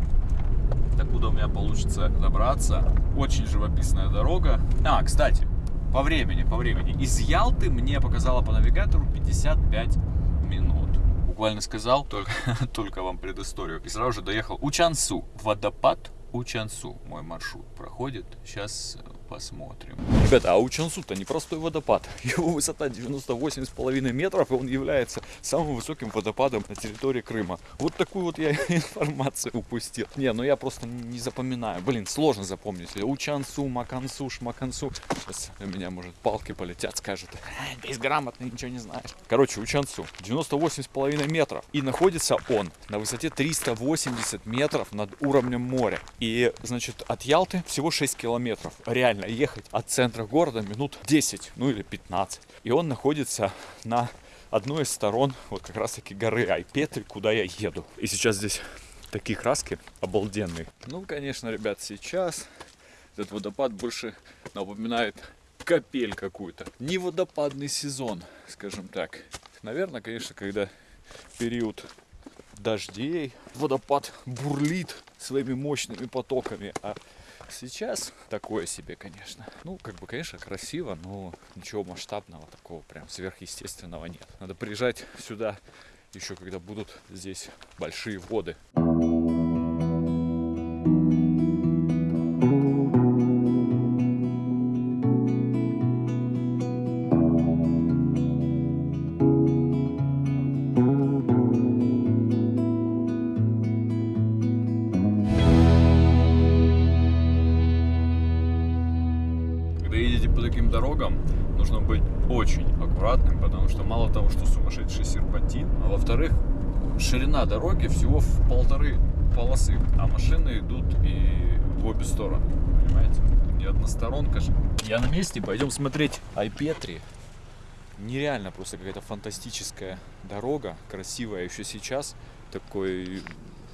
докуда у меня получится добраться. Очень живописная дорога. А, кстати, по времени, по времени. Из Ялты мне показала по навигатору 55 минут. Буквально сказал, только, только вам предысторию. И сразу же доехал Учансу. Водопад Учансу. Мой маршрут проходит. Сейчас посмотрим. Ребята, а Учансу-то непростой водопад. Его высота 98,5 метров, и он является самым высоким водопадом на территории Крыма. Вот такую вот я информацию упустил. Не, ну я просто не запоминаю. Блин, сложно запомнить. Учансу, Макансу, Шмакансу. Сейчас у меня, может, палки полетят, скажут. «Ай, Безграмотный, ничего не знаешь. Короче, Учансу. 98,5 метров. И находится он на высоте 380 метров над уровнем моря. И, значит, от Ялты всего 6 километров. Реально ехать от центра города минут 10, ну или 15. И он находится на одной из сторон вот как раз таки горы Айпетри, куда я еду. И сейчас здесь такие краски обалденные. Ну, конечно, ребят, сейчас этот водопад больше напоминает капель какую-то. Не водопадный сезон, скажем так. Наверное, конечно, когда период дождей, водопад бурлит своими мощными потоками, а сейчас такое себе, конечно. Ну, как бы, конечно, красиво, но ничего масштабного такого прям сверхъестественного нет. Надо приезжать сюда еще когда будут здесь большие воды. Когда во-вторых, ширина дороги всего в полторы полосы, а машины идут и в обе стороны, понимаете? Не односторонка же. Я на месте, пойдем смотреть Айпетри. Нереально просто какая-то фантастическая дорога, красивая еще сейчас. Такой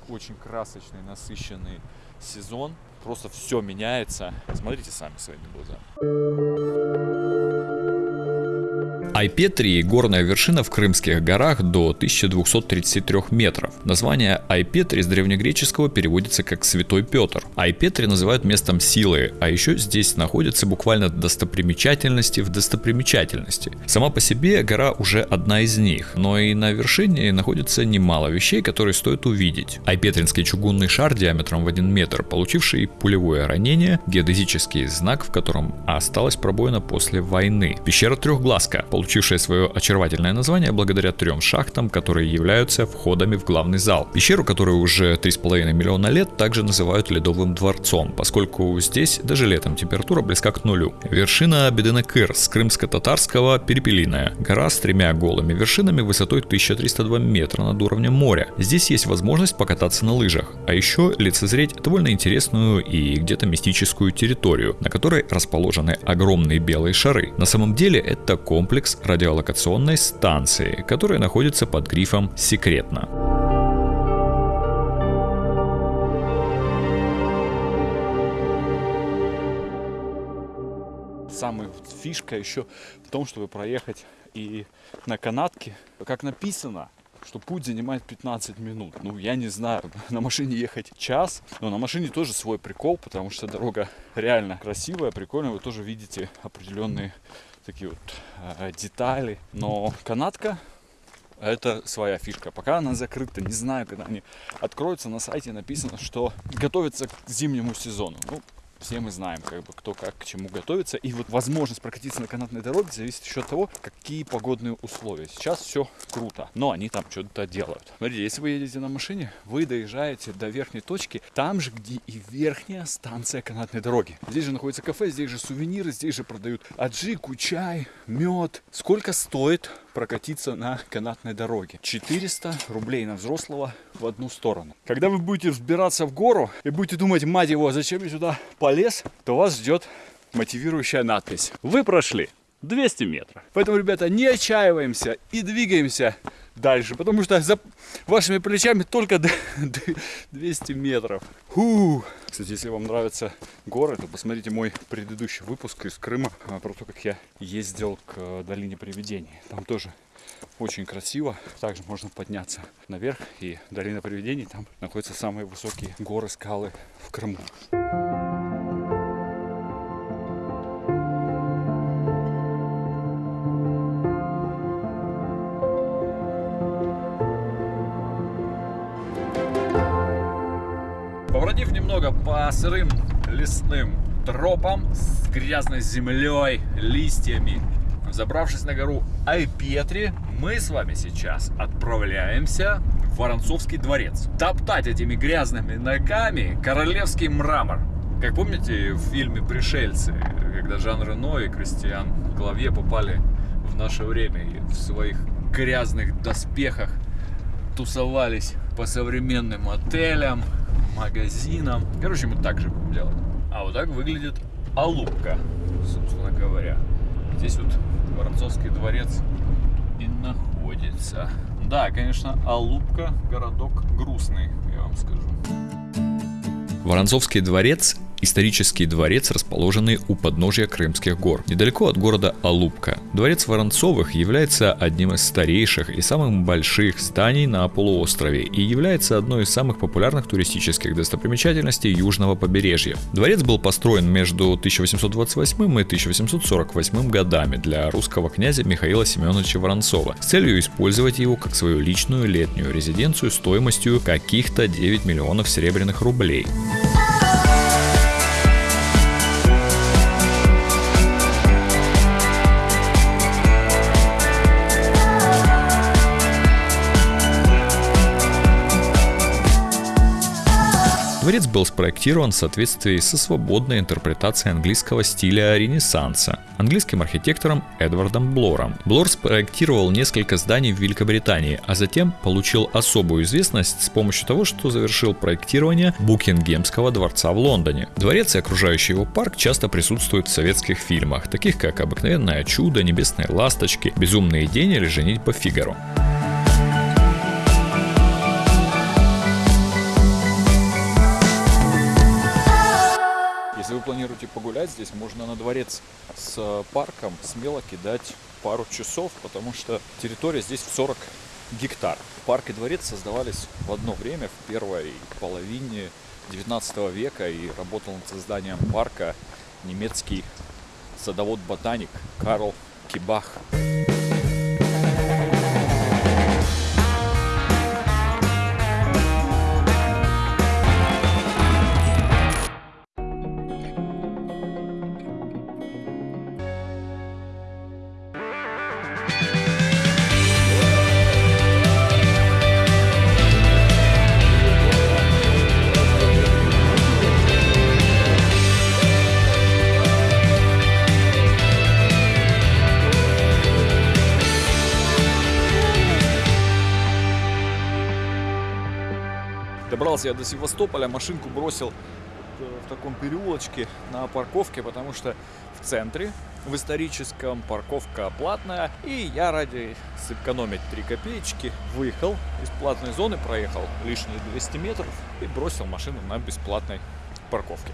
очень красочный, насыщенный сезон. Просто все меняется. Смотрите сами своими глазами. Айпетри – горная вершина в Крымских горах до 1233 метров. Название Айпетри с древнегреческого переводится как «Святой Петр». Айпетри называют местом силы, а еще здесь находятся буквально достопримечательности в достопримечательности. Сама по себе гора уже одна из них, но и на вершине находится немало вещей, которые стоит увидеть. Айпетринский чугунный шар диаметром в 1 метр, получивший пулевое ранение, геодезический знак, в котором осталась пробоина после войны. Пещера Трехглазка, свое очаровательное название благодаря трем шахтам, которые являются входами в главный зал. Пещеру, которую уже 3,5 миллиона лет, также называют Ледовым дворцом, поскольку здесь даже летом температура близка к нулю. Вершина Беденекыр с крымско-татарского Перепелиная. Гора с тремя голыми вершинами высотой 1302 метра над уровнем моря. Здесь есть возможность покататься на лыжах, а еще лицезреть довольно интересную и где-то мистическую территорию, на которой расположены огромные белые шары. На самом деле это комплекс радиолокационной станции, которая находится под грифом «Секретно». Самая фишка еще в том, чтобы проехать и на канатке, как написано, что путь занимает 15 минут. Ну, я не знаю, на машине ехать час, но на машине тоже свой прикол, потому что дорога реально красивая, прикольная. Вы тоже видите определенные такие вот э, детали. Но канатка это своя фишка. Пока она закрыта, не знаю, когда они откроются. На сайте написано, что готовится к зимнему сезону. Ну, все мы знаем, как бы, кто как к чему готовится. И вот возможность прокатиться на канатной дороге зависит еще от того, какие погодные условия. Сейчас все круто, но они там что-то делают. Смотрите, если вы едете на машине, вы доезжаете до верхней точки, там же, где и верхняя станция канатной дороги. Здесь же находится кафе, здесь же сувениры, здесь же продают аджику, чай, мед. Сколько стоит прокатиться на канатной дороге. 400 рублей на взрослого в одну сторону. Когда вы будете взбираться в гору и будете думать, мать его, зачем я сюда полез, то вас ждет мотивирующая надпись. Вы прошли 200 метров. Поэтому, ребята, не отчаиваемся и двигаемся дальше, потому что за вашими плечами только д- д- 200 метров. Фу. Кстати, если вам нравятся горы, то посмотрите мой предыдущий выпуск из Крыма а, про то, как я ездил к э, долине привидений. Там тоже очень красиво. Также можно подняться наверх, и долина привидений там находятся самые высокие горы, скалы в Крыму. Немного по сырым лесным тропам с грязной землей, листьями, забравшись на гору Айпетри, мы с вами сейчас отправляемся в Воронцовский дворец. Топтать этими грязными ногами королевский мрамор. Как помните в фильме «Пришельцы», когда Жан Рено и Кристиан Клавье попали в наше время и в своих грязных доспехах тусовались по современным отелям, магазинам. Короче, мы так же будем делать. А вот так выглядит Алупка, собственно говоря. Здесь вот Воронцовский дворец и находится. Да, конечно, Алупка городок грустный, я вам скажу. Воронцовский дворец – исторический дворец, расположенный у подножия Крымских гор, недалеко от города Алупка. Дворец Воронцовых является одним из старейших и самых больших зданий на полуострове и является одной из самых популярных туристических достопримечательностей южного побережья. Дворец был построен между 1828 и 1848 годами для русского князя Михаила Семеновича Воронцова с целью использовать его как свою личную летнюю резиденцию стоимостью каких-то 9 миллионов серебряных рублей. Дворец был спроектирован в соответствии со свободной интерпретацией английского стиля Ренессанса английским архитектором Эдвардом Блором. Блор спроектировал несколько зданий в Великобритании, а затем получил особую известность с помощью того, что завершил проектирование Букингемского дворца в Лондоне. Дворец и окружающий его парк часто присутствуют в советских фильмах, таких как «Обыкновенное чудо», «Небесные ласточки», «Безумные день» или «Женитьба Фигаро». Если вы планируете погулять здесь, можно на дворец с парком смело кидать пару часов, потому что территория здесь в 40 гектар. Парк и дворец создавались в одно время, в первой половине 19 века, и работал над созданием парка немецкий садовод-ботаник Карл Кибах. Я до Севастополя, машинку бросил э, в таком переулочке на парковке, потому что в центре, в историческом, парковка платная. И я ради сэкономить 3 копеечки выехал из платной зоны, проехал лишние 200 метров и бросил машину на бесплатной парковке.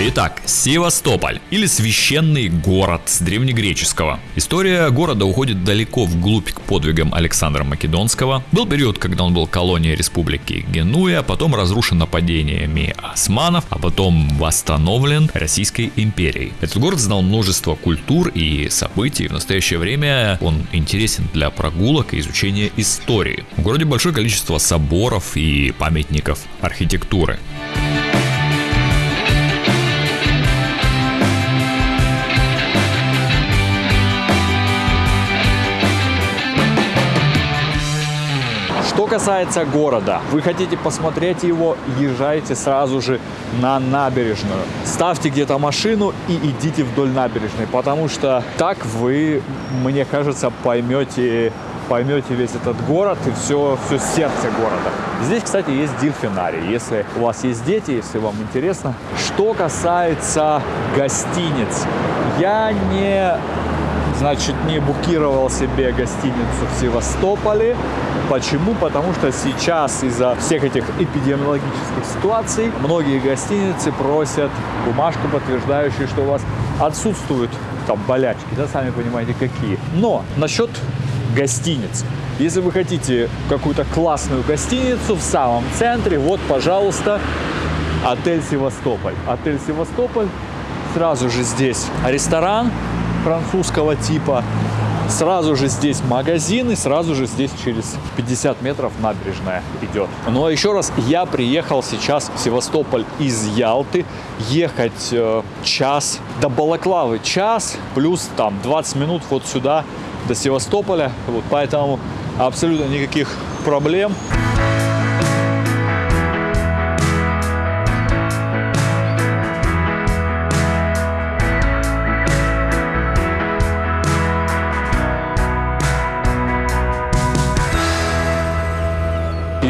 Итак, Севастополь или священный город с древнегреческого. История города уходит далеко вглубь к подвигам Александра Македонского. Был период, когда он был колонией республики Генуя, потом разрушен нападениями османов, а потом восстановлен Российской империей. Этот город знал множество культур и событий. В настоящее время он интересен для прогулок и изучения истории. В городе большое количество соборов и памятников архитектуры. Что касается города, вы хотите посмотреть его, езжайте сразу же на набережную. Ставьте где-то машину и идите вдоль набережной, потому что так вы, мне кажется, поймете поймете весь этот город и все, все сердце города. Здесь, кстати, есть дельфинарий, если у вас есть дети, если вам интересно. Что касается гостиниц, я не значит, не букировал себе гостиницу в Севастополе. Почему? Потому что сейчас из-за всех этих эпидемиологических ситуаций многие гостиницы просят бумажку, подтверждающую, что у вас отсутствуют там болячки, да, сами понимаете, какие. Но насчет гостиниц. Если вы хотите какую-то классную гостиницу в самом центре, вот, пожалуйста, отель Севастополь. Отель Севастополь. Сразу же здесь ресторан французского типа. Сразу же здесь магазин и сразу же здесь через 50 метров набережная идет. Ну а еще раз, я приехал сейчас в Севастополь из Ялты. Ехать э, час до Балаклавы час, плюс там 20 минут вот сюда до Севастополя. Вот поэтому абсолютно никаких проблем.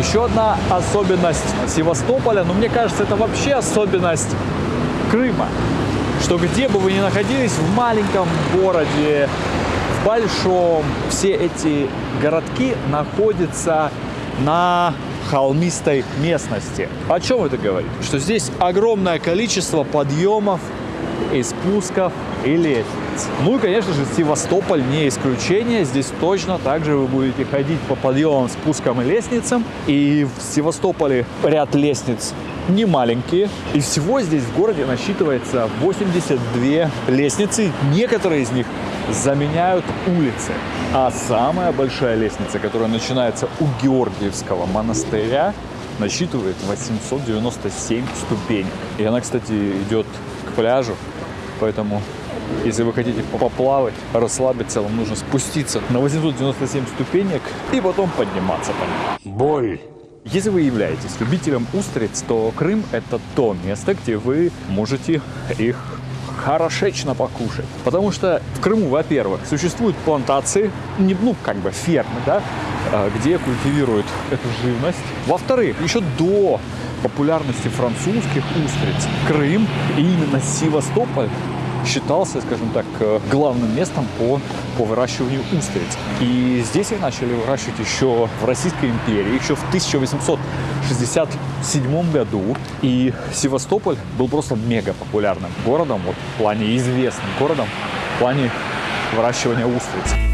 Еще одна особенность Севастополя, но мне кажется, это вообще особенность Крыма, что где бы вы ни находились, в маленьком городе, в большом, все эти городки находятся на холмистой местности. О чем это говорит? Что здесь огромное количество подъемов и спусков и лестниц. Ну и, конечно же, Севастополь не исключение. Здесь точно так же вы будете ходить по подъемам, спускам и лестницам. И в Севастополе ряд лестниц не маленькие. И всего здесь в городе насчитывается 82 лестницы. Некоторые из них заменяют улицы. А самая большая лестница, которая начинается у Георгиевского монастыря, насчитывает 897 ступенек. И она, кстати, идет к пляжу, поэтому если вы хотите поплавать, расслабиться, вам нужно спуститься на 897 ступенек и потом подниматься по ним. Боль. Если вы являетесь любителем устриц, то Крым – это то место, где вы можете их хорошечно покушать. Потому что в Крыму, во-первых, существуют плантации, не, ну, как бы фермы, да, э, где культивируют эту живность. Во-вторых, еще до популярности французских устриц Крым и именно Севастополь считался, скажем так, э, главным местом по, по выращиванию устриц. И здесь их начали выращивать еще в Российской империи, еще в 1867 году. И Севастополь был просто мега популярным городом, вот в плане известным городом, в плане выращивания устриц.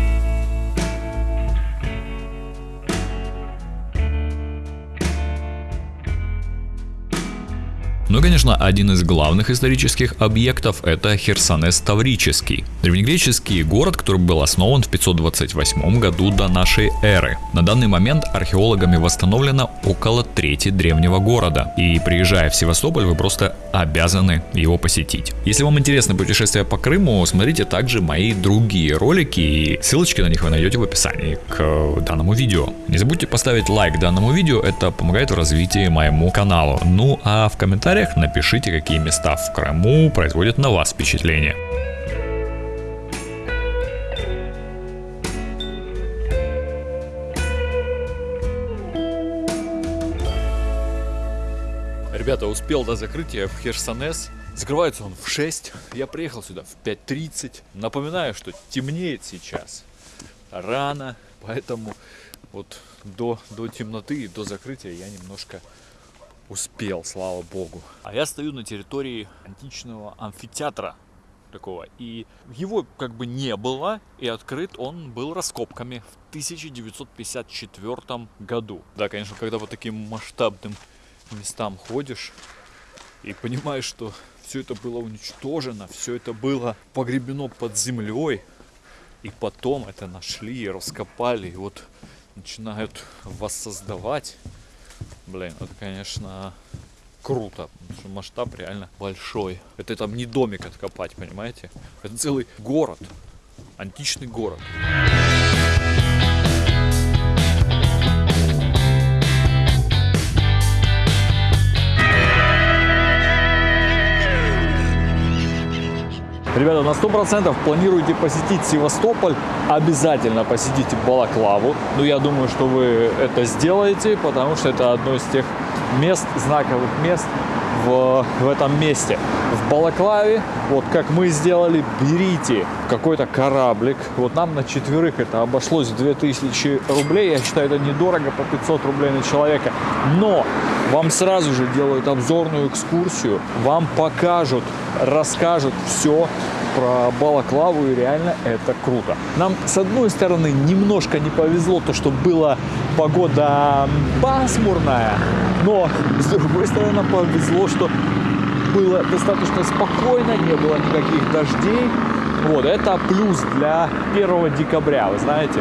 Ну и, конечно, один из главных исторических объектов – это Херсонес Таврический. Древнегреческий город, который был основан в 528 году до нашей эры. На данный момент археологами восстановлено около трети древнего города. И приезжая в Севастополь, вы просто обязаны его посетить. Если вам интересно путешествие по Крыму, смотрите также мои другие ролики, и ссылочки на них вы найдете в описании к данному видео. Не забудьте поставить лайк данному видео, это помогает в развитии моему каналу. Ну а в комментариях напишите, какие места в Крыму производят на вас впечатление. Ребята, успел до закрытия в Херсонес. Закрывается он в 6. Я приехал сюда в 5.30. Напоминаю, что темнеет сейчас рано, поэтому вот до, до темноты и до закрытия я немножко успел, слава богу. А я стою на территории античного амфитеатра такого. И его как бы не было, и открыт он был раскопками в 1954 году. Да, конечно, когда по таким масштабным местам ходишь и понимаешь, что все это было уничтожено, все это было погребено под землей, и потом это нашли, раскопали, и вот начинают воссоздавать. Блин, это, конечно, круто, что масштаб реально большой. Это там не домик откопать, понимаете? Это целый город, античный город. Ребята, на 100% планируете посетить Севастополь, обязательно посетите Балаклаву. Ну, я думаю, что вы это сделаете, потому что это одно из тех мест, знаковых мест в, в этом месте. В Балаклаве, вот как мы сделали, берите какой-то кораблик. Вот нам на четверых это обошлось в 2000 рублей. Я считаю, это недорого, по 500 рублей на человека. Но вам сразу же делают обзорную экскурсию, вам покажут, расскажут все про Балаклаву, и реально это круто. Нам, с одной стороны, немножко не повезло, то, что была погода пасмурная, но, с другой стороны, нам повезло, что было достаточно спокойно, не было никаких дождей. Вот, это плюс для 1 декабря, вы знаете.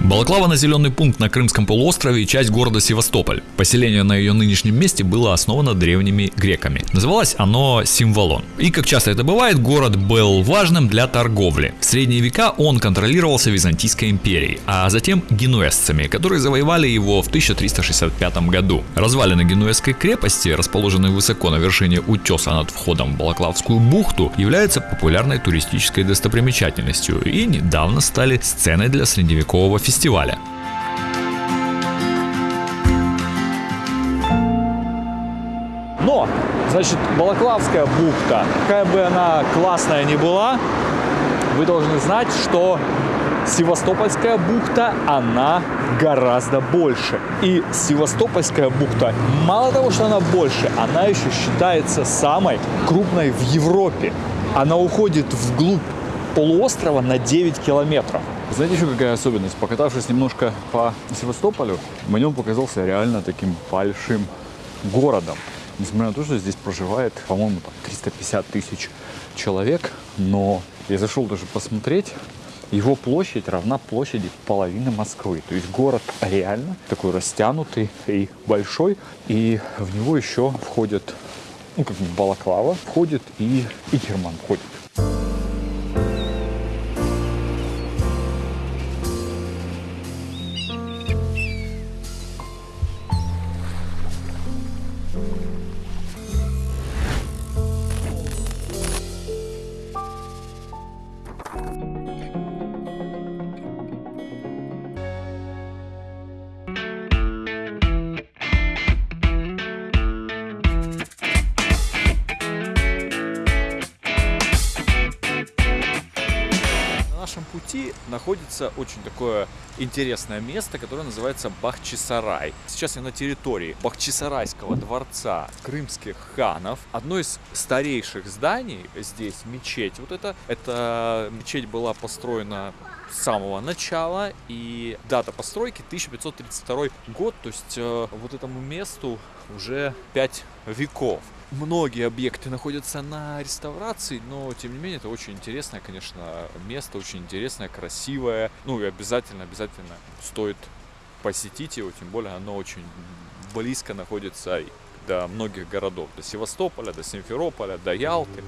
Балаклава – населенный пункт на Крымском полуострове и часть города Севастополь. Поселение на ее нынешнем месте было основано древними греками. Называлось оно Символон. И, как часто это бывает, город был важным для торговли. В средние века он контролировался Византийской империей, а затем генуэзцами, которые завоевали его в 1365 году. Развалины генуэзской крепости, расположенные высоко на вершине утеса над входом в Балаклавскую бухту, являются популярной туристической достопримечательностью и недавно стали сценой для средневекового фестиваля. Но, значит, Балаклавская бухта, какая бы она классная ни была, вы должны знать, что Севастопольская бухта, она гораздо больше. И Севастопольская бухта, мало того, что она больше, она еще считается самой крупной в Европе. Она уходит вглубь полуострова на 9 километров. Знаете, еще какая особенность? Покатавшись немножко по Севастополю, мне он показался реально таким большим городом. Несмотря на то, что здесь проживает, по-моему, там 350 тысяч человек, но я зашел даже посмотреть, его площадь равна площади половины Москвы. То есть город реально такой растянутый и большой, и в него еще входит, ну, как бы Балаклава, входит и Игерман входит. Находится очень такое интересное место, которое называется Бахчисарай. Сейчас я на территории Бахчисарайского дворца крымских ханов. Одно из старейших зданий здесь, мечеть. Вот это, эта мечеть была построена с самого начала и дата постройки 1532 год, то есть э, вот этому месту уже 5 веков. Многие объекты находятся на реставрации, но тем не менее это очень интересное, конечно, место, очень интересное, красивое. Ну и обязательно, обязательно стоит посетить его, тем более оно очень близко находится до многих городов, до Севастополя, до Симферополя, до Ялты.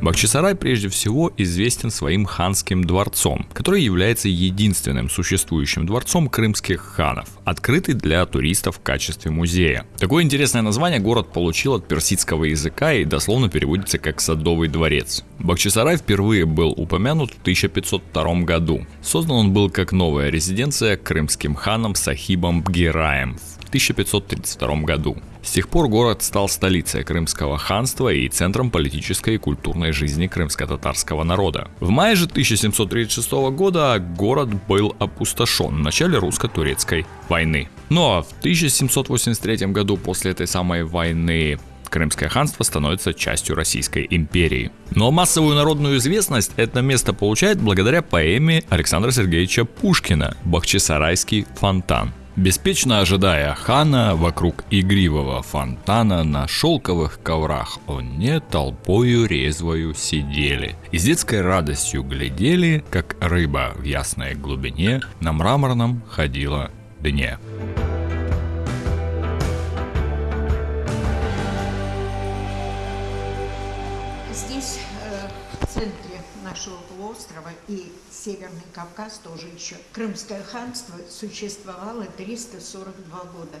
Бахчисарай прежде всего известен своим ханским дворцом, который является единственным существующим дворцом крымских ханов, открытый для туристов в качестве музея. Такое интересное название город получил от персидского языка и дословно переводится как «садовый дворец». Бахчисарай впервые был упомянут в 1502 году. Создан он был как новая резиденция крымским ханом Сахибом Бгираем в 1532 году. С тех пор город стал столицей Крымского ханства и центром политической и культурной жизни крымско-татарского народа. В мае же 1736 года город был опустошен в начале русско-турецкой войны. Но в 1783 году после этой самой войны Крымское ханство становится частью Российской империи. Но массовую народную известность это место получает благодаря поэме Александра Сергеевича Пушкина «Бахчисарайский фонтан». Беспечно ожидая хана, вокруг игривого фонтана на шелковых коврах они толпою резвою сидели. И с детской радостью глядели, как рыба в ясной глубине на мраморном ходила дне. Здесь, э, в центре нашего полуострова и Северный Кавказ тоже еще, Крымское ханство существовало 342 года.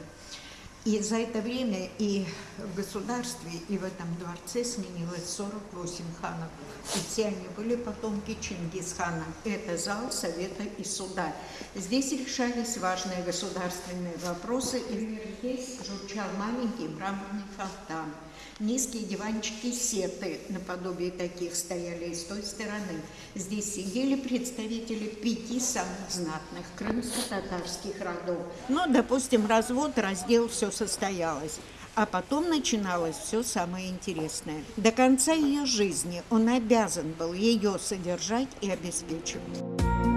И за это время и в государстве, и в этом дворце сменилось 48 ханов. И все они были потомки Чингисхана. Это зал Совета и Суда. Здесь решались важные государственные вопросы. И здесь журчал маленький мраморный фонтан. Низкие диванчики сеты наподобие таких стояли и с той стороны. Здесь сидели представители пяти самых знатных крымско-татарских родов. Ну, допустим, развод, раздел, все состоялось. А потом начиналось все самое интересное. До конца ее жизни он обязан был ее содержать и обеспечивать.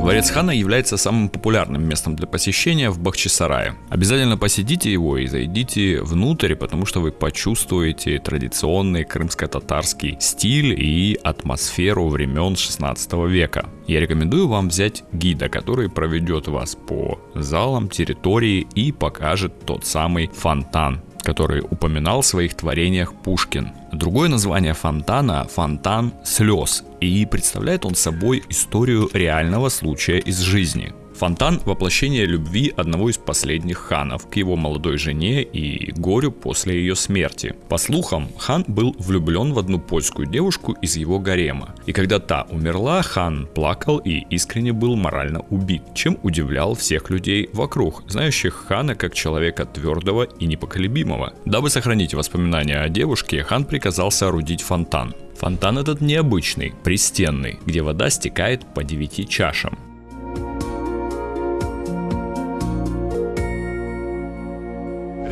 Дворец хана является самым популярным местом для посещения в Бахчисарае. Обязательно посетите его и зайдите внутрь, потому что вы почувствуете традиционный крымско-татарский стиль и атмосферу времен 16 века. Я рекомендую вам взять гида, который проведет вас по залам, территории и покажет тот самый фонтан, который упоминал в своих творениях Пушкин. Другое название фонтана – фонтан слез, и представляет он собой историю реального случая из жизни. Фонтан – воплощение любви одного из последних ханов к его молодой жене и горю после ее смерти. По слухам, хан был влюблен в одну польскую девушку из его гарема. И когда та умерла, хан плакал и искренне был морально убит, чем удивлял всех людей вокруг, знающих хана как человека твердого и непоколебимого. Дабы сохранить воспоминания о девушке, хан приказал соорудить фонтан. Фонтан этот необычный, пристенный, где вода стекает по девяти чашам.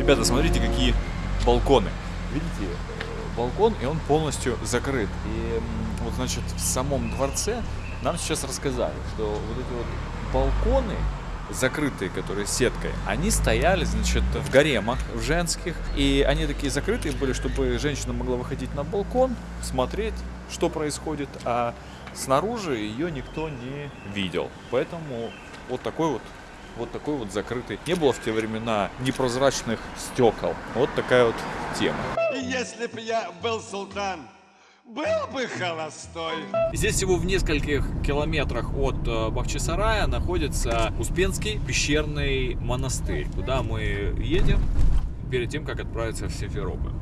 Ребята, смотрите, какие балконы. Видите, э, балкон, и он полностью закрыт. И вот, значит, в самом дворце нам сейчас рассказали, что вот эти вот балконы, закрытые, которые сеткой, они стояли, значит, в гаремах, в женских, и они такие закрытые были, чтобы женщина могла выходить на балкон, смотреть, что происходит, а снаружи ее никто не видел. Поэтому вот такой вот вот такой вот закрытый. Не было в те времена непрозрачных стекол. Вот такая вот тема. Если б я был султан, был бы холостой. Здесь всего в нескольких километрах от э, Бахчисарая находится Успенский пещерный монастырь, куда мы едем перед тем, как отправиться в Симферополь.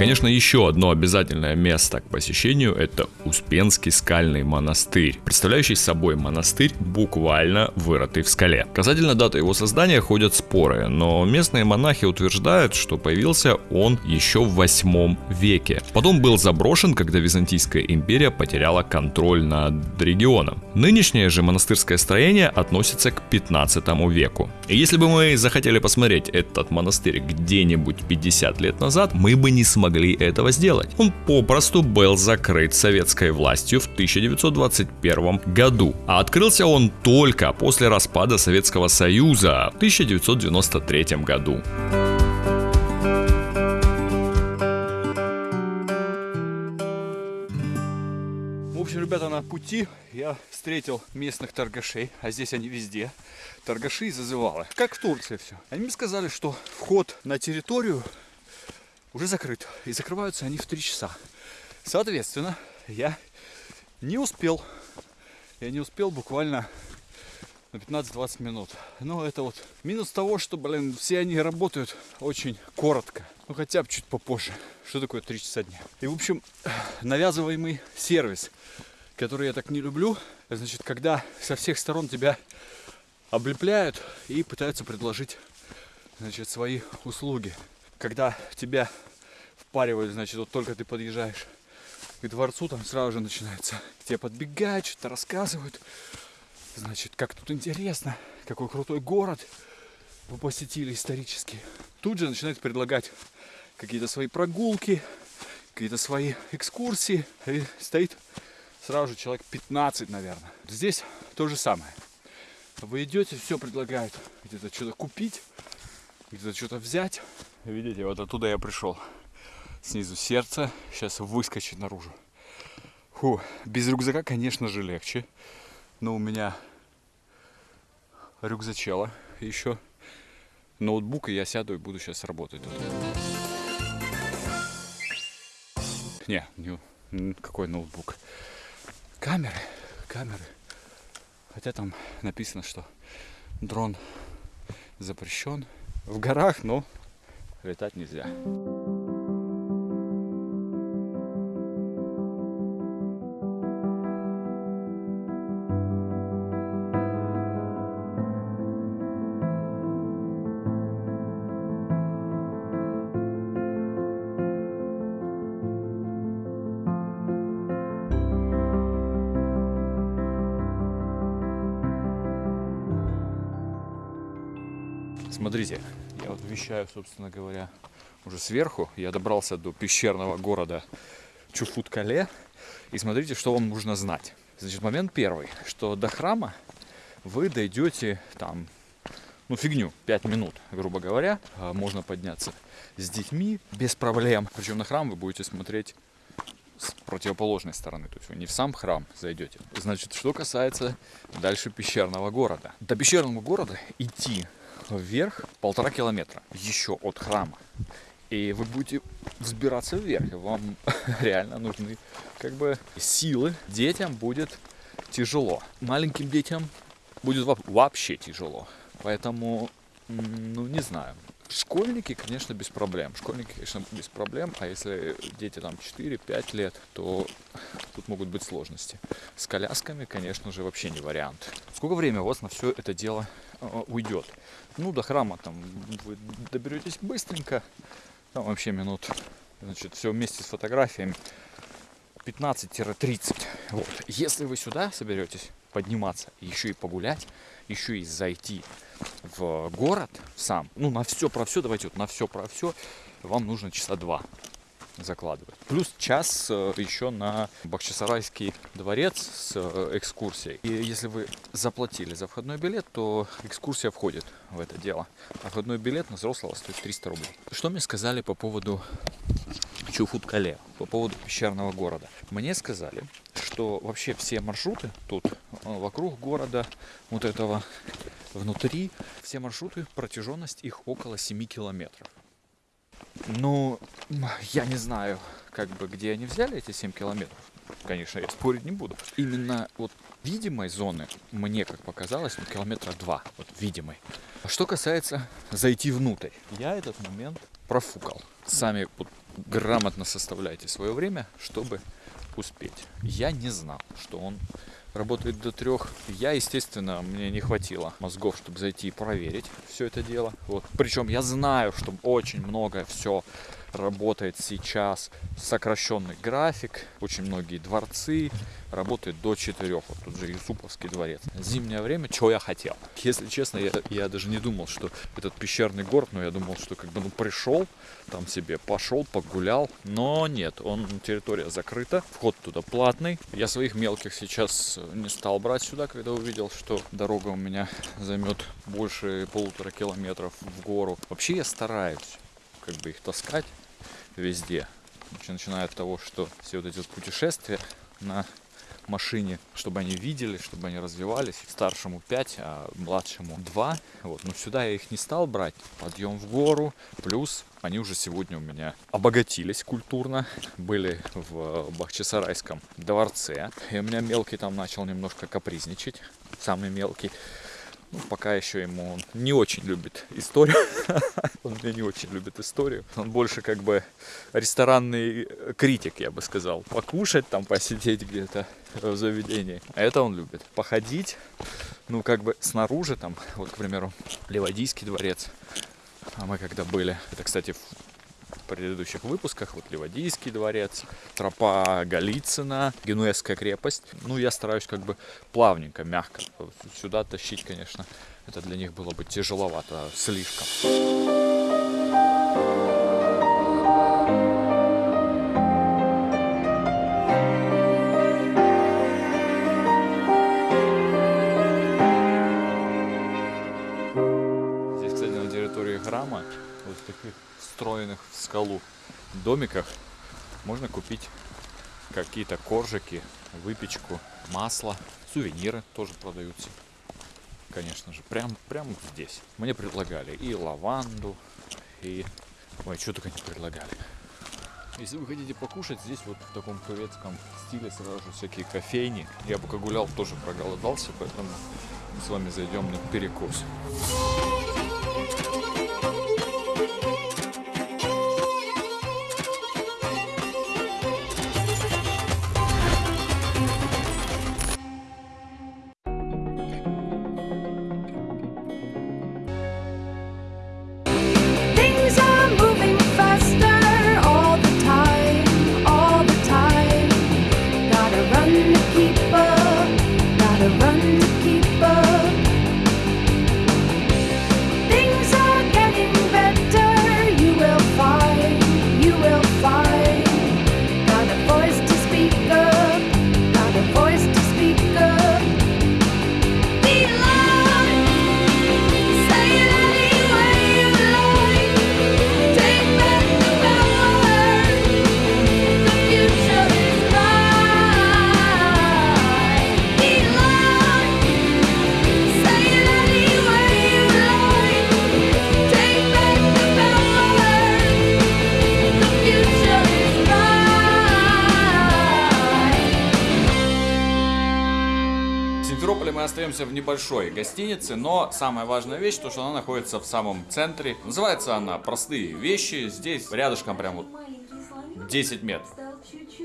Конечно, еще одно обязательное место к посещению – это Успенский скальный монастырь, представляющий собой монастырь, буквально вырытый в скале. Касательно даты его создания ходят споры, но местные монахи утверждают, что появился он еще в 8 веке. Потом был заброшен, когда Византийская империя потеряла контроль над регионом. Нынешнее же монастырское строение относится к 15 веку. И если бы мы захотели посмотреть этот монастырь где-нибудь 50 лет назад, мы бы не смогли этого сделать. Он попросту был закрыт советской властью в 1921 году, а открылся он только после распада Советского Союза в 1993 году. В общем, ребята, на пути я встретил местных торгашей, а здесь они везде. Торгаши и зазывалы. Как в Турции все. Они мне сказали, что вход на территорию уже закрыт. И закрываются они в 3 часа. Соответственно, я не успел. Я не успел буквально на 15-20 минут. Но это вот минус того, что, блин, все они работают очень коротко. Ну, хотя бы чуть попозже. Что такое 3 часа дня? И, в общем, навязываемый сервис, который я так не люблю, значит, когда со всех сторон тебя облепляют и пытаются предложить, значит, свои услуги. Когда тебя впаривают, значит, вот только ты подъезжаешь к дворцу, там сразу же начинается. Тебе подбегают, что-то рассказывают. Значит, как тут интересно, какой крутой город вы посетили исторически. Тут же начинают предлагать какие-то свои прогулки, какие-то свои экскурсии. И стоит сразу же человек 15, наверное. Здесь то же самое. Вы идете, все предлагают где-то что-то купить, где-то что-то взять. Видите, вот оттуда я пришел. Снизу сердце, сейчас выскочит наружу. Фу, без рюкзака, конечно же, легче. Но у меня рюкзачела еще. Ноутбук, и я сяду и буду сейчас работать тут. Не, не, какой ноутбук? Камеры, камеры. Хотя там написано, что дрон запрещен в горах, но летать нельзя. Вещаю, собственно говоря, уже сверху. Я добрался до пещерного города Чуфут-Кале. И смотрите, что вам нужно знать. Значит, момент первый, что до храма вы дойдете там, ну фигню, 5 минут, грубо говоря. А, Можно подняться с детьми без проблем. Причем на храм вы будете смотреть с противоположной стороны. То есть вы не в сам храм зайдете. Значит, что касается дальше пещерного города. До пещерного города идти вверх полтора километра еще от храма. И вы будете взбираться вверх. Вам реально нужны как бы силы. Детям будет тяжело. Маленьким детям будет во- вообще тяжело. Поэтому, ну не знаю. Школьники, конечно, без проблем. Школьники, конечно, без проблем. А если дети там 4-5 лет, то тут могут быть сложности. С колясками, конечно же, вообще не вариант. Сколько времени у вас на все это дело э, уйдет? Ну, до храма там вы доберетесь быстренько. Там вообще минут, значит, все вместе с фотографиями 15-30. Вот. Если вы сюда соберетесь подниматься, еще и погулять, еще и зайти в город сам, ну, на все про все, давайте вот на все про все, вам нужно часа два закладывать. Плюс час э, еще на Бахчисарайский дворец с э, экскурсией. И если вы заплатили за входной билет, то экскурсия входит в это дело. А входной билет на взрослого стоит 300 рублей. Что мне сказали по поводу Чуфут-Кале, по поводу пещерного города? Мне сказали, что вообще все маршруты тут э, вокруг города, вот этого внутри, все маршруты, протяженность их около 7 километров. Ну, я не знаю, как бы, где они взяли эти 7 километров. Конечно, я спорить не буду. Именно вот видимой зоны, мне как показалось, километра два, вот видимой. Что касается зайти внутрь, я этот момент профукал. Сами вот грамотно составляйте свое время, чтобы успеть. Я не знал, что он работает до трех. Я, естественно, мне не хватило мозгов, чтобы зайти и проверить все это дело. Вот. Причем я знаю, что очень много все работает сейчас сокращенный график. Очень многие дворцы работают до 4. Вот тут же Юсуповский дворец. Зимнее время, что я хотел. Если честно, я, я даже не думал, что этот пещерный город, но я думал, что как бы ну пришел, там себе пошел, погулял. Но нет, он территория закрыта, вход туда платный. Я своих мелких сейчас не стал брать сюда, когда увидел, что дорога у меня займет больше полутора километров в гору. Вообще я стараюсь как бы их таскать везде. Начиная от того, что все вот эти вот путешествия на машине, чтобы они видели, чтобы они развивались. Старшему 5, а младшему 2. Вот. Но сюда я их не стал брать. Подъем в гору. Плюс они уже сегодня у меня обогатились культурно. Были в Бахчисарайском дворце. И у меня мелкий там начал немножко капризничать. Самый мелкий. Ну, пока еще ему он не очень любит историю. Он меня не очень любит историю. Он больше как бы ресторанный критик, я бы сказал. Покушать там, посидеть где-то в заведении. А это он любит. Походить, ну, как бы снаружи там, вот, к примеру, Ливадийский дворец. А мы когда были, это, кстати, предыдущих выпусках, вот Ливадийский дворец, тропа Голицына, Генуэзская крепость. Ну, я стараюсь как бы плавненько, мягко. Сюда тащить, конечно, это для них было бы тяжеловато слишком. Встроенных в скалу домиках, можно купить какие-то коржики, выпечку, масло, сувениры тоже продаются. Конечно же, прям, прямо здесь. Мне предлагали и лаванду, и... Ой, что только не предлагали. Если вы хотите покушать, здесь вот в таком турецком стиле сразу же всякие кофейни. Я пока гулял, тоже проголодался, поэтому мы с вами зайдем на перекус. Небольшой гостинице, но самая важная вещь, то что она находится в самом центре. Называется она «Простые вещи». Здесь рядышком прям вот 10 метров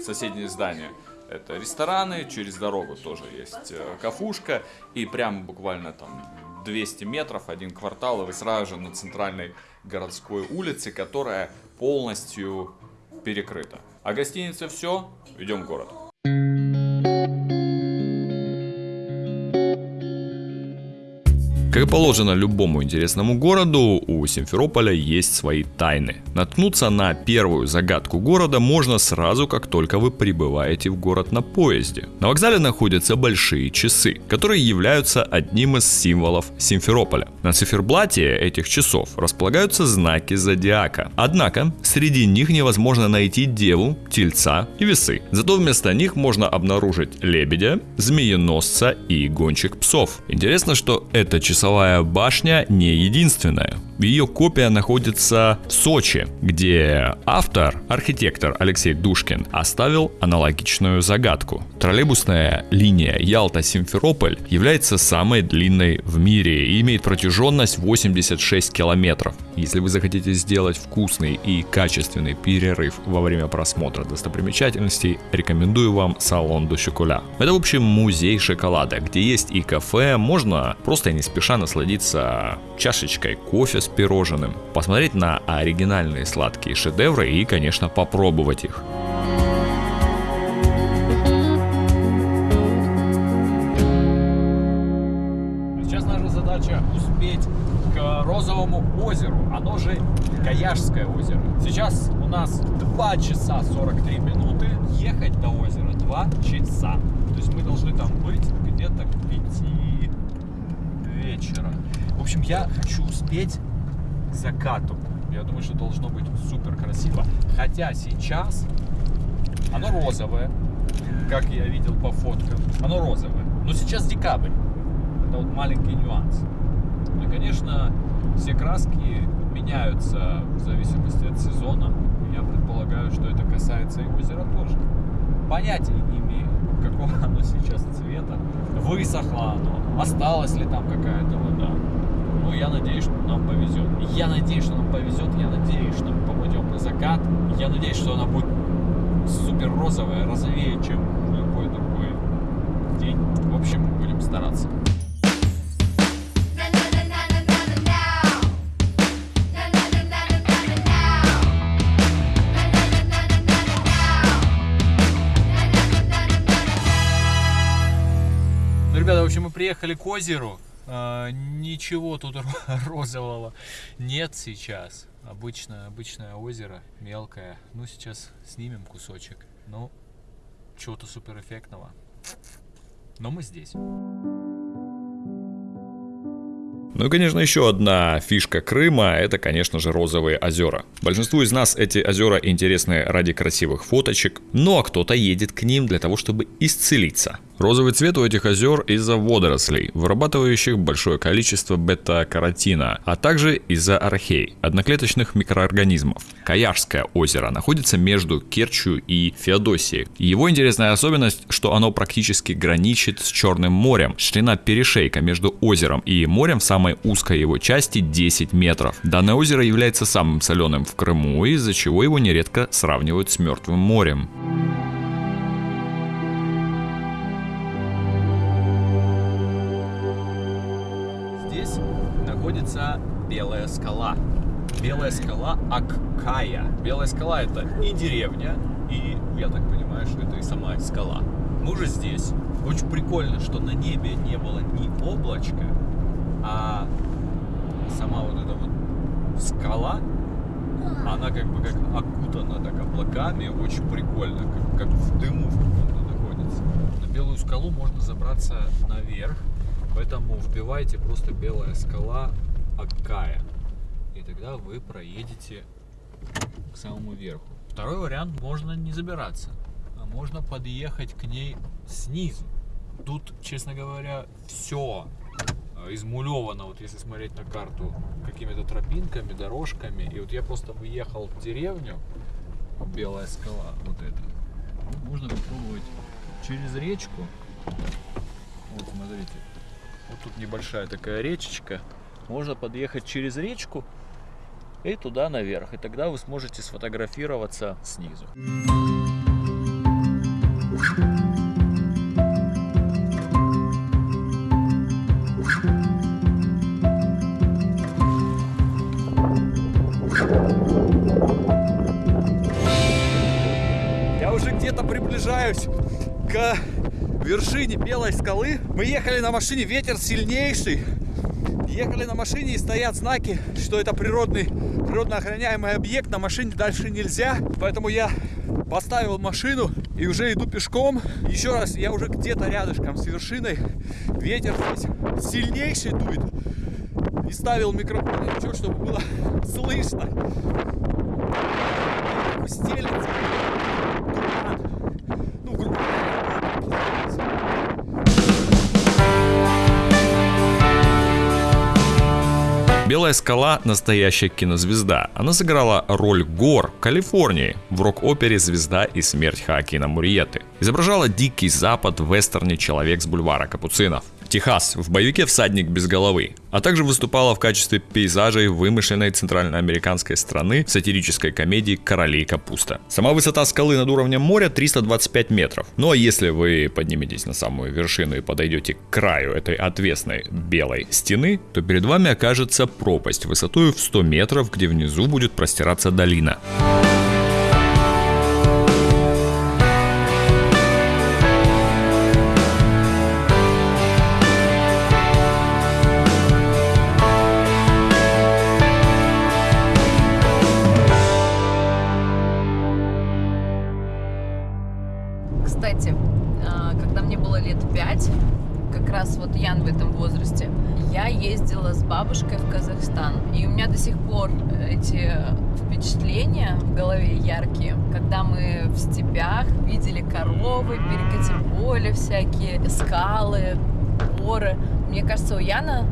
соседнее здание. Это рестораны, через дорогу тоже есть э, кафушка, и прям буквально там 200 метров, один квартал, и вы сразу же на центральной городской улице, которая полностью перекрыта. А гостиница все, идем в город. Как и положено любому интересному городу, у Симферополя есть свои тайны. Наткнуться на первую загадку города можно сразу, как только вы прибываете в город на поезде. На вокзале находятся большие часы, которые являются одним из символов Симферополя. На циферблате этих часов располагаются знаки зодиака. Однако, среди них невозможно найти деву, тельца и весы. Зато вместо них можно обнаружить лебедя, змееносца и гонщик псов. Интересно, что эта часовая башня не единственная. Ее копия находится в Сочи, где автор, архитектор Алексей Душкин, оставил аналогичную загадку. Троллейбусная линия Ялта-Симферополь является самой длинной в мире и имеет протяженность 86 километров. Если вы захотите сделать вкусный и качественный перерыв во время просмотра достопримечательностей, рекомендую вам салон до. Это, в общем, музей шоколада, где есть и кафе, можно просто не спеша насладиться чашечкой кофе с пирожным, посмотреть на оригинальные сладкие шедевры и, конечно, попробовать их. Сейчас наша задача успеть к Розовому озеру, оно же Каяшское озеро. Сейчас у нас 2 часа 43 минуты, ехать до озера 2 часа. То есть мы должны там быть где-то к 5 вечера. В общем, я хочу успеть закату. Я думаю, что должно быть супер красиво. Хотя сейчас оно розовое, как я видел по фоткам. Оно розовое. Но сейчас декабрь. Это вот маленький нюанс. И, конечно, все краски меняются в зависимости от сезона. Я предполагаю, что это касается и озера тоже. Понятия не имею, какого оно сейчас цвета. Высохло оно, осталась ли там какая-то вода. Ну, я надеюсь, что нам повезет. Я надеюсь, что нам повезет. Я надеюсь, что мы попадем на закат. Я надеюсь, что она будет супер розовая, розовее, чем любой другой день. В общем, будем стараться. Ну, ребята, в общем, мы приехали к озеру. А, ничего тут ро- розового нет сейчас. Обычное, обычное озеро, мелкое. Ну, сейчас снимем кусочек. Ну, чего-то супер эффектного. Но мы здесь. Ну и, конечно, еще одна фишка Крыма – это, конечно же, розовые озера. Большинству из нас эти озера интересны ради красивых фоточек, ну а кто-то едет к ним для того, чтобы исцелиться. Розовый цвет у этих озер из-за водорослей, вырабатывающих большое количество бета-каротина, а также из-за архей, одноклеточных микроорганизмов. Каярское озеро находится между Керчью и Феодосией. Его интересная особенность, что оно практически граничит с Черным морем. Ширина перешейка между озером и морем в самой узкой его части 10 метров. Данное озеро является самым соленым в Крыму, из-за чего его нередко сравнивают с Мертвым морем. Находится Белая скала. Белая скала Аккая. Белая скала это и деревня, и, я так понимаю, что это и сама скала. Мы уже здесь. Очень прикольно, что на небе не было ни облачка, а сама вот эта вот скала, она как бы как окутана так облаками, очень прикольно, как, как в дыму в каком-то находится. На белую скалу можно забраться наверх, поэтому вбивайте просто белая скала Аккая. И тогда вы проедете к самому верху. Второй вариант, можно не забираться, а можно подъехать к ней снизу. Тут, честно говоря, все измулевано, вот если смотреть на карту, какими-то тропинками, дорожками. И вот я просто выехал в деревню, Белая скала, вот это. Ну, Можно попробовать через речку. Вот, смотрите. Вот тут небольшая такая речечка. Можно подъехать через речку и туда наверх. И тогда вы сможете сфотографироваться снизу. Я уже где-то приближаюсь к вершине Белой скалы. Мы ехали на машине, ветер сильнейший. Ехали на машине и стоят знаки, что это природный, природно охраняемый объект. На машине дальше нельзя. Поэтому я поставил машину и уже иду пешком. Еще раз, я уже где-то рядышком с вершиной. Ветер здесь сильнейший дует. Не ставил микрофон, ничего, чтобы было слышно. Стелется. Белая скала – настоящая кинозвезда. Она сыграла роль гор в Калифорнии в рок-опере «Звезда и смерть Хоакина Мурьеты». Изображала дикий запад в вестерне «Человек с бульвара Капуцинов». Техас в боевике «Всадник без головы», а также выступала в качестве пейзажей вымышленной центральноамериканской страны в сатирической комедии «Короли капуста». Сама высота скалы над уровнем моря 325 метров. Ну а если вы подниметесь на самую вершину и подойдете к краю этой отвесной белой стены, то перед вами окажется пропасть высотой в 100 метров, где внизу будет простираться долина. Раз вот Ян в этом возрасте, я ездила с бабушкой в Казахстан. И у меня до сих пор эти впечатления в голове яркие, когда мы в степях видели коровы, перекати поле всякие, скалы, горы. Мне кажется, у Яна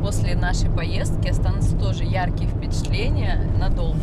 после нашей поездки останутся тоже яркие впечатления надолго.